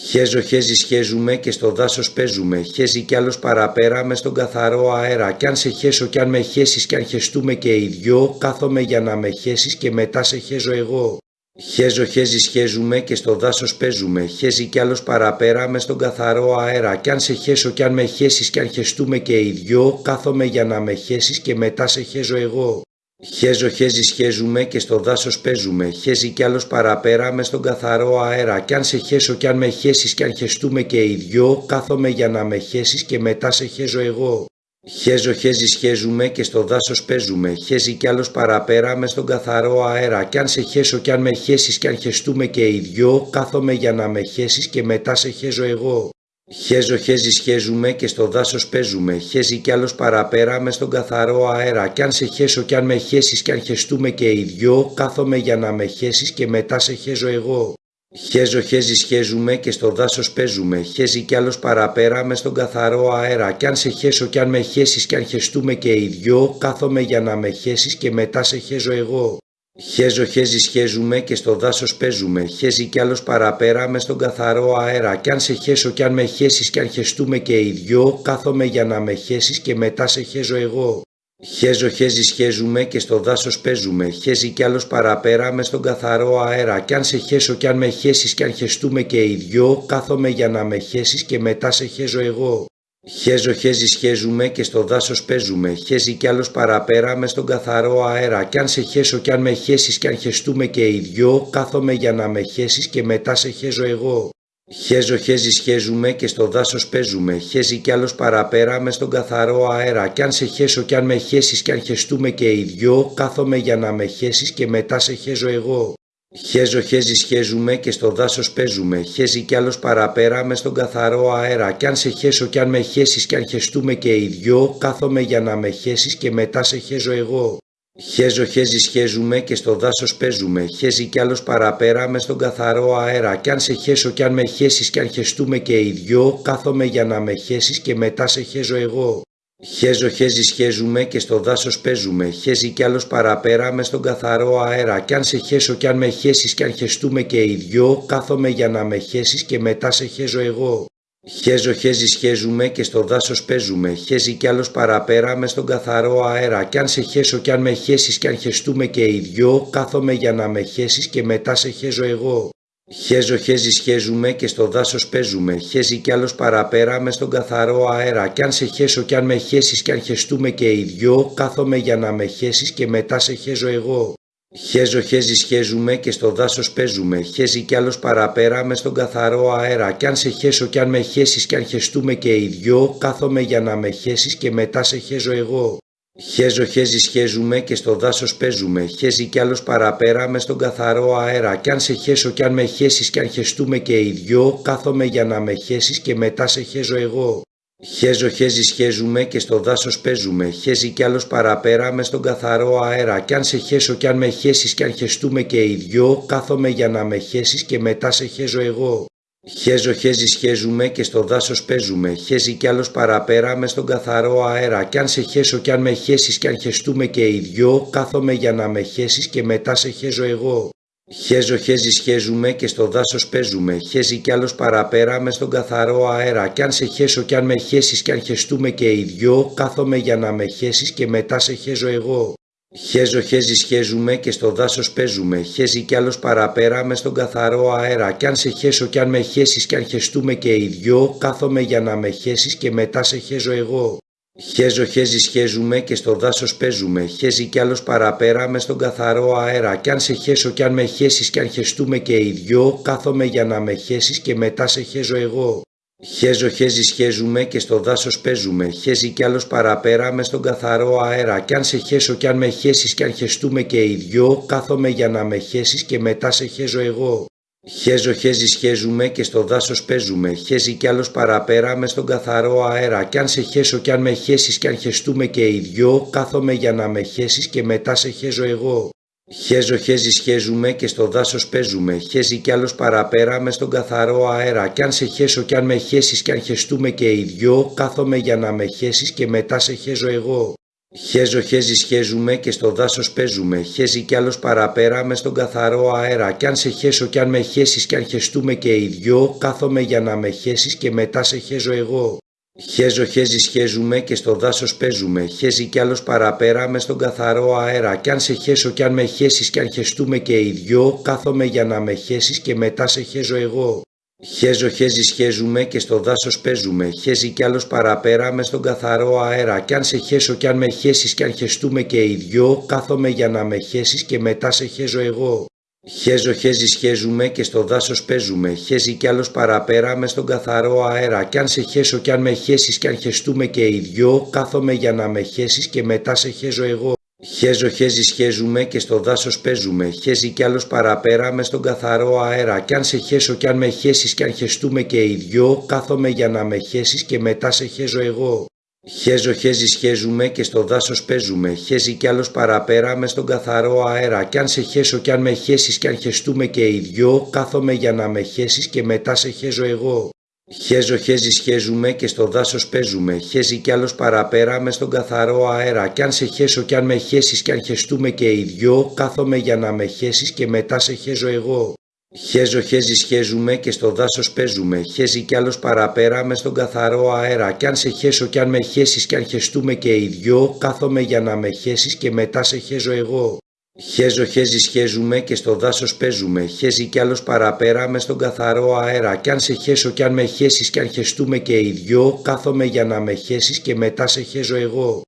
[SPEAKER 1] Χέζω χέζι σχέζουμε και στο δάσος παίζουμε, χέζει κι άλλος παραπέρα μες στον καθαρό αέρα κι αν σε χέσω κι αν με χέσεις κι αν χεστούμε και οι δυο, κάθομαι για να με χέσεις και μετά σε χέζω εγώ. Χέζω χέζι σχέζουμε και στο δάσος παίζουμε, χέζει κι άλλος παραπέρα μες στον καθαρό αέρα κι αν σε χέσω κι αν με χέσεις κι αν χεστούμε και οι δυο, κάθομαι για να με χέσεις και μετά σε χέζω εγώ. Χέζω χέζι σχέζουμε και στο δάσος παίζουμε, χέζει κι άλλος παραπέρα μες στον καθαρό αέρα κι αν σε χέσω κι αν με χέσεις κι αν χεστούμε και οι δυο, κάθομαι για να με χέσεις και μετά σε χέζω εγώ. Χέζω χέζι σχέζουμε και στο δάσος παίζουμε, χέζει κι άλλος παραπέρα μες στον καθαρό αέρα κι αν σε χέσω κι αν με χέσεις κι αν χεστούμε και οι δυο, κάθομαι για να με χέσεις και μετά σε χέζω εγώ. Χέζω χέζι σχέζουμε και στο δάσος παίζουμε, χέζει κι άλλος παραπέρα μες στον καθαρό αέρα κι αν σε χέσω κι αν με χέσεις κι αν χεστούμε και οι δυο, κάθομαι για να με χέσεις και μετά σε χέζω εγώ. Χέζω χέζι σχέζουμε και στο δάσος παίζουμε, χέζει κι άλλος παραπέρα μες στον καθαρό αέρα κι αν σε χέσω κι αν με χέσεις κι αν χεστούμε και οι δυο, κάθομαι για να με χέσεις και μετά σε χέζω εγώ. Χέζω χέζι σχέζουμε και στο δάσος παίζουμε, χέζει κι άλλος παραπέρα μες στον καθαρό αέρα κι αν σε χέσω κι αν με χέσεις κι αν χεστούμε και οι δυο, κάθομαι για να με χέσεις και μετά σε χέζω εγώ. Χέζω χέζι σχέζουμε και στο δάσος παίζουμε, χέζει κι άλλος παραπέρα μες στον καθαρό αέρα κι αν σε χέσω κι αν με χέσεις κι αν χεστούμε και οι δυο, κάθομαι για να με χέσεις και μετά σε χέζω εγώ. Χέζω χέζι σχέζουμε και στο δάσος παίζουμε, χέζει κι άλλος παραπέρα μες στον καθαρό αέρα κι αν σε χέσω κι αν με χέσεις κι αν χεστούμε και οι δυο, κάθομαι για να με χέσεις και μετά σε χέζω εγώ. Χέζω χέζι σχέζουμε και στο δάσος παίζουμε, χέζει κι άλλος παραπέρα μες στον καθαρό αέρα κι αν σε χέσω κι αν με χέσεις κι αν χεστούμε και οι δυο, κάθομαι για να με χέσεις και μετά σε χέζω εγώ. Χέζω χέζι σχέζουμε και στο δάσος παίζουμε, χέζει κι άλλος παραπέρα μες στον καθαρό αέρα κι αν σε χέσω κι αν με χέσεις κι αν χεστούμε και οι δυο, κάθομαι για να με χέσεις και μετά σε χέζω εγώ. Χέζω χέζι σχέζουμε και στο δάσος παίζουμε, χέζει κι άλλος παραπέρα μες στον καθαρό αέρα κι αν σε χέσω κι αν με χέσεις κι αν χεστούμε και οι δυο, κάθομαι για να με χέσεις και μετά σε χέζω εγώ. Χέζω χέζι σχέζουμε και στο δάσος παίζουμε, χέζει κι άλλος παραπέρα μες στον καθαρό αέρα κι αν σε χέσω κι αν με χέσεις κι αν χεστούμε και οι δυο, κάθομαι για να με χέσεις και μετά σε χέζω εγώ. Χέζω χέζι σχέζουμε και στο δάσος παίζουμε, χέζει κι άλλος παραπέρα μες στον καθαρό αέρα κι αν σε χέσω κι αν με χέσεις κι αν χεστούμε και οι δυο, κάθομαι για να με χέσεις και μετά σε χέζω εγώ. Χέζω χέζι σχέζουμε και στο δάσος παίζουμε, χέζει κι άλλος παραπέρα μες στον καθαρό αέρα κι αν σε χέσω κι αν με χέσεις κι αν χεστούμε και οι δυο, κάθομαι για να με χέσεις και μετά σε χέζω εγώ. Χέζω χέζι σχέζουμε και στο δάσος παίζουμε, χέζει κι άλλος παραπέρα μες στον καθαρό αέρα κι αν σε χέσω κι αν με χέσεις κι αν χεστούμε και οι δυο, κάθομαι για να με χέσεις και μετά σε χέζω εγώ. Χέζω χέζι σχέζουμε και στο δάσος παίζουμε, χέζει κι άλλος παραπέρα μες στον καθαρό αέρα κι αν σε χέσω κι αν με χέσεις κι αν χεστούμε και οι δυο, κάθομαι για να με χέσεις και μετά σε χέζω εγώ. Χέζω χέζι σχέζουμε και στο δάσος παίζουμε, χέζει κι άλλος παραπέρα μες στον καθαρό αέρα κι αν σε χέσω κι αν με χέσεις κι αν χεστούμε και οι δυο, κάθομαι για να με χέσεις και μετά σε χέζω εγώ. Χέζω χέζι σχέζουμε και στο δάσος παίζουμε, χέζει κι άλλος παραπέρα μες στον καθαρό αέρα κι αν σε χέσω κι αν με χέσεις κι αν χεστούμε και οι δυο, κάθομαι για να με χέσεις και μετά σε χέζω εγώ. Χέζω χέζι σχέζουμε και στο δάσος παίζουμε, χέζει κι άλλος παραπέρα μες στον καθαρό αέρα κι αν σε χέσω κι αν με χέσεις κι αν χεστούμε και οι δυο, κάθομαι για να με χέσεις και μετά σε χέζω εγώ. Χέζω χέζι σχέζουμε και στο δάσος παίζουμε, χέζει κι άλλος παραπέρα μες στον καθαρό αέρα κι αν σε χέσω κι αν με χέσεις κι αν χεστούμε και οι δυο, κάθομαι για να με χέσεις και μετά σε χέζω εγώ. Χέζω χέζι σχέζουμε και στο δάσος παίζουμε, χέζει κι άλλος παραπέρα μες στον καθαρό αέρα κι αν σε χέσω κι αν με χέσεις κι αν χεστούμε και οι δυο, κάθομαι για να με χέσεις και μετά σε χέζω εγώ. Χέζω χέζι σχέζουμε και στο δάσος παίζουμε, χέζει κι άλλος παραπέρα μες στον καθαρό αέρα κι αν σε χέσω κι αν με χέσεις κι αν χεστούμε και οι δυο, κάθομαι για να με χέσεις και μετά σε χέζω εγώ. Χέζω χέζι σχέζουμε και στο δάσος παίζουμε, χέζει κι άλλος παραπέρα μες στον καθαρό αέρα κι αν σε χέσω κι αν με χέσεις κι αν χεστούμε και οι δυο, κάθομαι για να με χέσεις και μετά σε χέζω εγώ. Χέζω χέζι σχέζουμε και στο δάσος παίζουμε, χέζει κι άλλος παραπέρα μες στον καθαρό αέρα κι αν σε χέσω κι αν με χέσεις κι αν χεστούμε και οι δυο, κάθομαι για να με χέσεις και μετά σε χέζω εγώ. Χέζω χέζι σχέζουμε και στο δάσος παίζουμε, χέζει κι άλλος παραπέρα μες στον καθαρό αέρα κι αν σε χέσω κι αν με χέσεις κι αν χεστούμε και οι δυο, κάθομαι για να με χέσεις και μετά σε χέζω εγώ. Χέζω χέζι σχέζουμε και στο δάσος παίζουμε, χέζει κι άλλος παραπέρα μες στον καθαρό αέρα κι αν σε χέσω κι αν με χέσεις κι αν χεστούμε και οι δυο, κάθομαι για να με χέσεις και μετά σε χέζω εγώ. Χέζω χέζι σχέζουμε και στο δάσος παίζουμε, χέζει κι άλλος παραπέρα μες στον καθαρό αέρα κι αν σε χέσω κι αν με χέσεις κι αν χεστούμε και οι δυο, κάθομαι για να με χέσεις και μετά σε χέζω εγώ. Χέζω χέζι σχέζουμε και στο δάσος παίζουμε, χέζει κι άλλος παραπέρα μες στον καθαρό αέρα κι αν σε χέσω κι αν με χέσεις κι αν χεστούμε και οι δυο, κάθομαι για να με χέσεις και μετά σε χέζω εγώ. Χέζω χέζι σχέζουμε και στο δάσος παίζουμε, χέζει κι άλλος παραπέρα μες στον καθαρό αέρα κι αν σε χέσω κι αν με χέσεις κι αν χεστούμε και οι δυο, κάθομαι για να με χέσεις και μετά σε χέζω εγώ. Χέζω χέζι σχέζουμε και στο δάσος παίζουμε, χέζει κι άλλος παραπέρα μες στον καθαρό αέρα κι αν σε χέσω κι αν με χέσεις κι αν χεστούμε και οι δυο, κάθομαι για να με χέσεις και μετά σε χέζω εγώ. Χέζω χέζι σχέζουμε και στο δάσος παίζουμε, χέζει κι άλλος παραπέρα μες στον καθαρό αέρα κι αν σε χέσω κι αν με χέσεις κι αν χεστούμε και οι δυο, κάθομαι για να με χέσεις και μετά σε χέζω εγώ. Χέζω χέζι σχέζουμε και στο δάσος παίζουμε, χέζει κι άλλος παραπέρα μες στον καθαρό αέρα κι αν σε χέσω κι αν με χέσεις κι αν χεστούμε και οι δυο, κάθομαι για να με χέσεις και μετά σε χέζω εγώ. Χέζω χέζι σχέζουμε και στο δάσος παίζουμε, χέζει κι άλλος παραπέρα μες στον καθαρό αέρα κι αν σε χέσω κι αν με χέσεις κι αν χεστούμε και οι δυο, κάθομαι για να με χέσεις και μετά σε χέζω εγώ.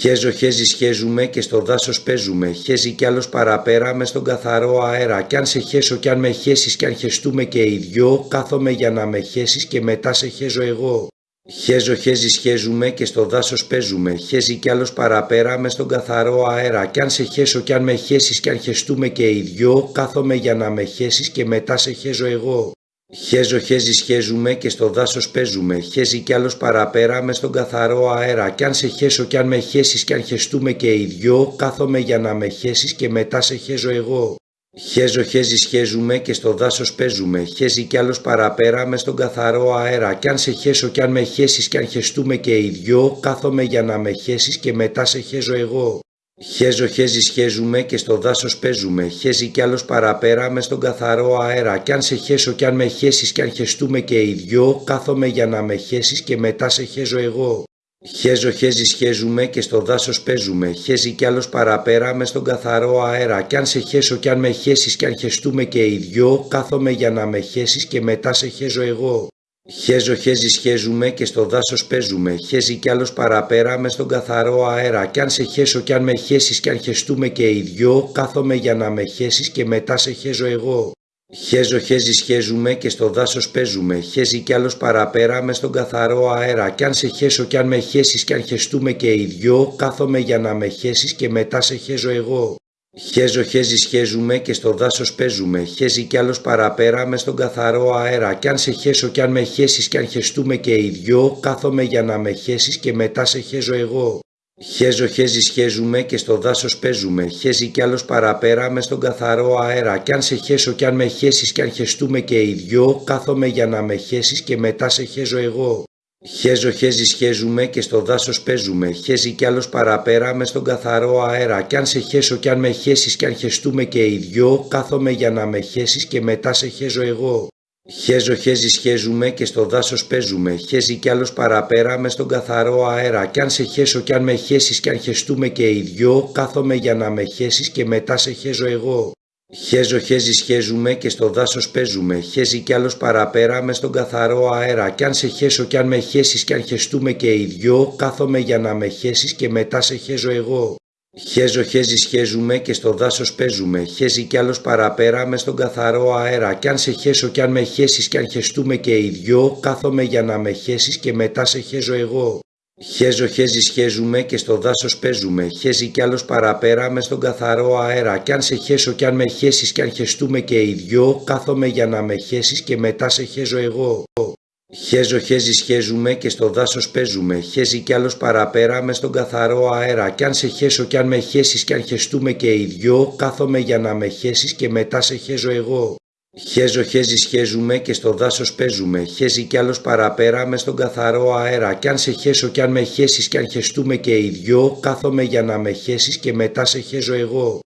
[SPEAKER 1] Χέζω χέζι σχέζουμε και στο δάσος παίζουμε, χέζει κι άλλος παραπέρα μες στον καθαρό αέρα κι αν σε χέσω κι αν με χέσεις κι αν χεστούμε και οι δυο, κάθομαι για να με χέσεις και μετά σε χέζω εγώ. Χέζω χέζι σχέζουμε και στο δάσος παίζουμε, χέζει κι άλλος παραπέρα μες στον καθαρό αέρα κι αν σε χέσω κι αν με χέσεις κι αν χεστούμε και οι δυο, κάθομαι για να με χέσεις και μετά σε χέζω εγώ. Χέζω χέζι σχέζουμε και στο δάσος παίζουμε, χέζει κι άλλος παραπέρα μες στον καθαρό αέρα κι αν σε χέσω κι αν με χέσεις κι αν χεστούμε και οι δυο, κάθομαι για να με χέσεις και μετά σε χέζω εγώ. Χέζω χέζι σχέζουμε και στο δάσος παίζουμε, χέζει κι άλλος παραπέρα μες στον καθαρό αέρα κι αν σε χέσω κι αν με χέσεις κι αν χεστούμε και οι δυο, κάθομαι για να με χέσεις και μετά σε χέζω εγώ. Χέζω χέζι σχέζουμε και στο δάσος παίζουμε, χέζει κι άλλος παραπέρα μες στον καθαρό αέρα κι αν σε χέσω κι αν με χέσεις κι αν χεστούμε και οι δυο, κάθομαι για να με χέσεις και μετά σε χέζω εγώ. Χέζω χέζι σχέζουμε και στο δάσος παίζουμε, χέζει κι άλλος παραπέρα μες στον καθαρό αέρα κι αν σε χέσω κι αν με χέσεις κι αν χεστούμε και οι δυο, κάθομαι για να με χέσεις και μετά σε χέζω εγώ. Χέζω χέζι σχέζουμε και στο δάσος παίζουμε, χέζει κι άλλος παραπέρα μες στον καθαρό αέρα κι αν σε χέσω κι αν με χέσεις κι αν χεστούμε και οι δυο, κάθομαι για να με χέσεις και μετά σε χέζω εγώ. Χέζω χέζι χέζουμε και στο δάσος παίζουμε. Χέζει κι άλλος παραπέρα μες στον καθαρό αέρα. Κι αν σε χέσω κι αν με χέσεις κι αν χεστούμε και οι δυο, κάθομαι για να με χέσεις και μετά σε χέζω εγώ. Χέζω χέζι χέζουμε και στο δάσος παίζουμε. Χέζει κι άλλος παραπέρα μες στον καθαρό αέρα. Κι αν σε χέσω κι αν με χέσεις κι αν χεστούμε και οι δυο, κάθομαι για να με χέσεις και μετά σε χέζω εγώ. Χέζω χέζι σχέζουμε και στο δάσος παίζουμε. Χέζει κι άλλος παραπέρα μες στον καθαρό αέρα. Κι αν σε χέσω κι αν με χέσεις κι αν χεστούμε και οι δυο, κάθομαι για να με χέσεις και μετά σε χέζω εγώ. Χέζω χέζι σχέζουμε και στο δάσος παίζουμε. Χέζει κι άλλος παραπέρα μες στον καθαρό αέρα. Κι αν σε χέσω κι αν με χέσεις κι αν χεστούμε και οι δυο, κάθομαι για να με χέσεις και μετά σε χέζω εγώ. Χέζω χέζι σχέζουμε και στο δάσος παίζουμε. Χέζει κι άλλος παραπέρα μες στον καθαρό αέρα. Κι αν σε χέσω κι αν με χέσεις κι αν χεστούμε και οι δυο, κάθομαι για να με χέσεις και μετά σε χέζω εγώ. Χέζω χέζι σχέζουμε και στο δάσος παίζουμε. Χέζει κι άλλος παραπέρα μες στον καθαρό αέρα. Κι αν σε χέσω κι αν με χέσεις κι αν χεστούμε και οι δυο, κάθομαι για να με χέσεις και μετά σε χέζω εγώ. Χέζω χέζι σχέζουμε και στο δάσος παίζουμε. Χέζει κι άλλος παραπέρα μες στον καθαρό αέρα. Κι αν σε χέσω κι αν με χέσεις κι αν χεστούμε και οι δυο, κάθομαι για να με χέσεις και μετά σε χέζω εγώ. Χέζω χέζι σχέζουμε και στο δάσος παίζουμε. Χέζει κι άλλος παραπέρα μες στον καθαρό αέρα. Κι αν σε χέσω κι αν με χέσεις κι αν χεστούμε και οι δυο, κάθομαι για να με χέσεις και μετά σε χέζω εγώ. Χέζω χέζι σχέζουμε και στο δάσος παίζουμε. Χέζει κι άλλος παραπέρα μες στον καθαρό αέρα. Κι αν σε χέσω κι αν με χέσεις κι αν χεστούμε και οι δυο, κάθομαι για να με χέσεις και μετά σε χέζω εγώ. Χέζω χέζι σχέζουμε και στο δάσος παίζουμε. Χέζει κι άλλος παραπέρα μες στον καθαρό αέρα. Κι αν σε χέσω κι αν με χέσεις κι αν χεστούμε και οι δυο, κάθομαι για να με χέσεις και μετά σε χέζω εγώ.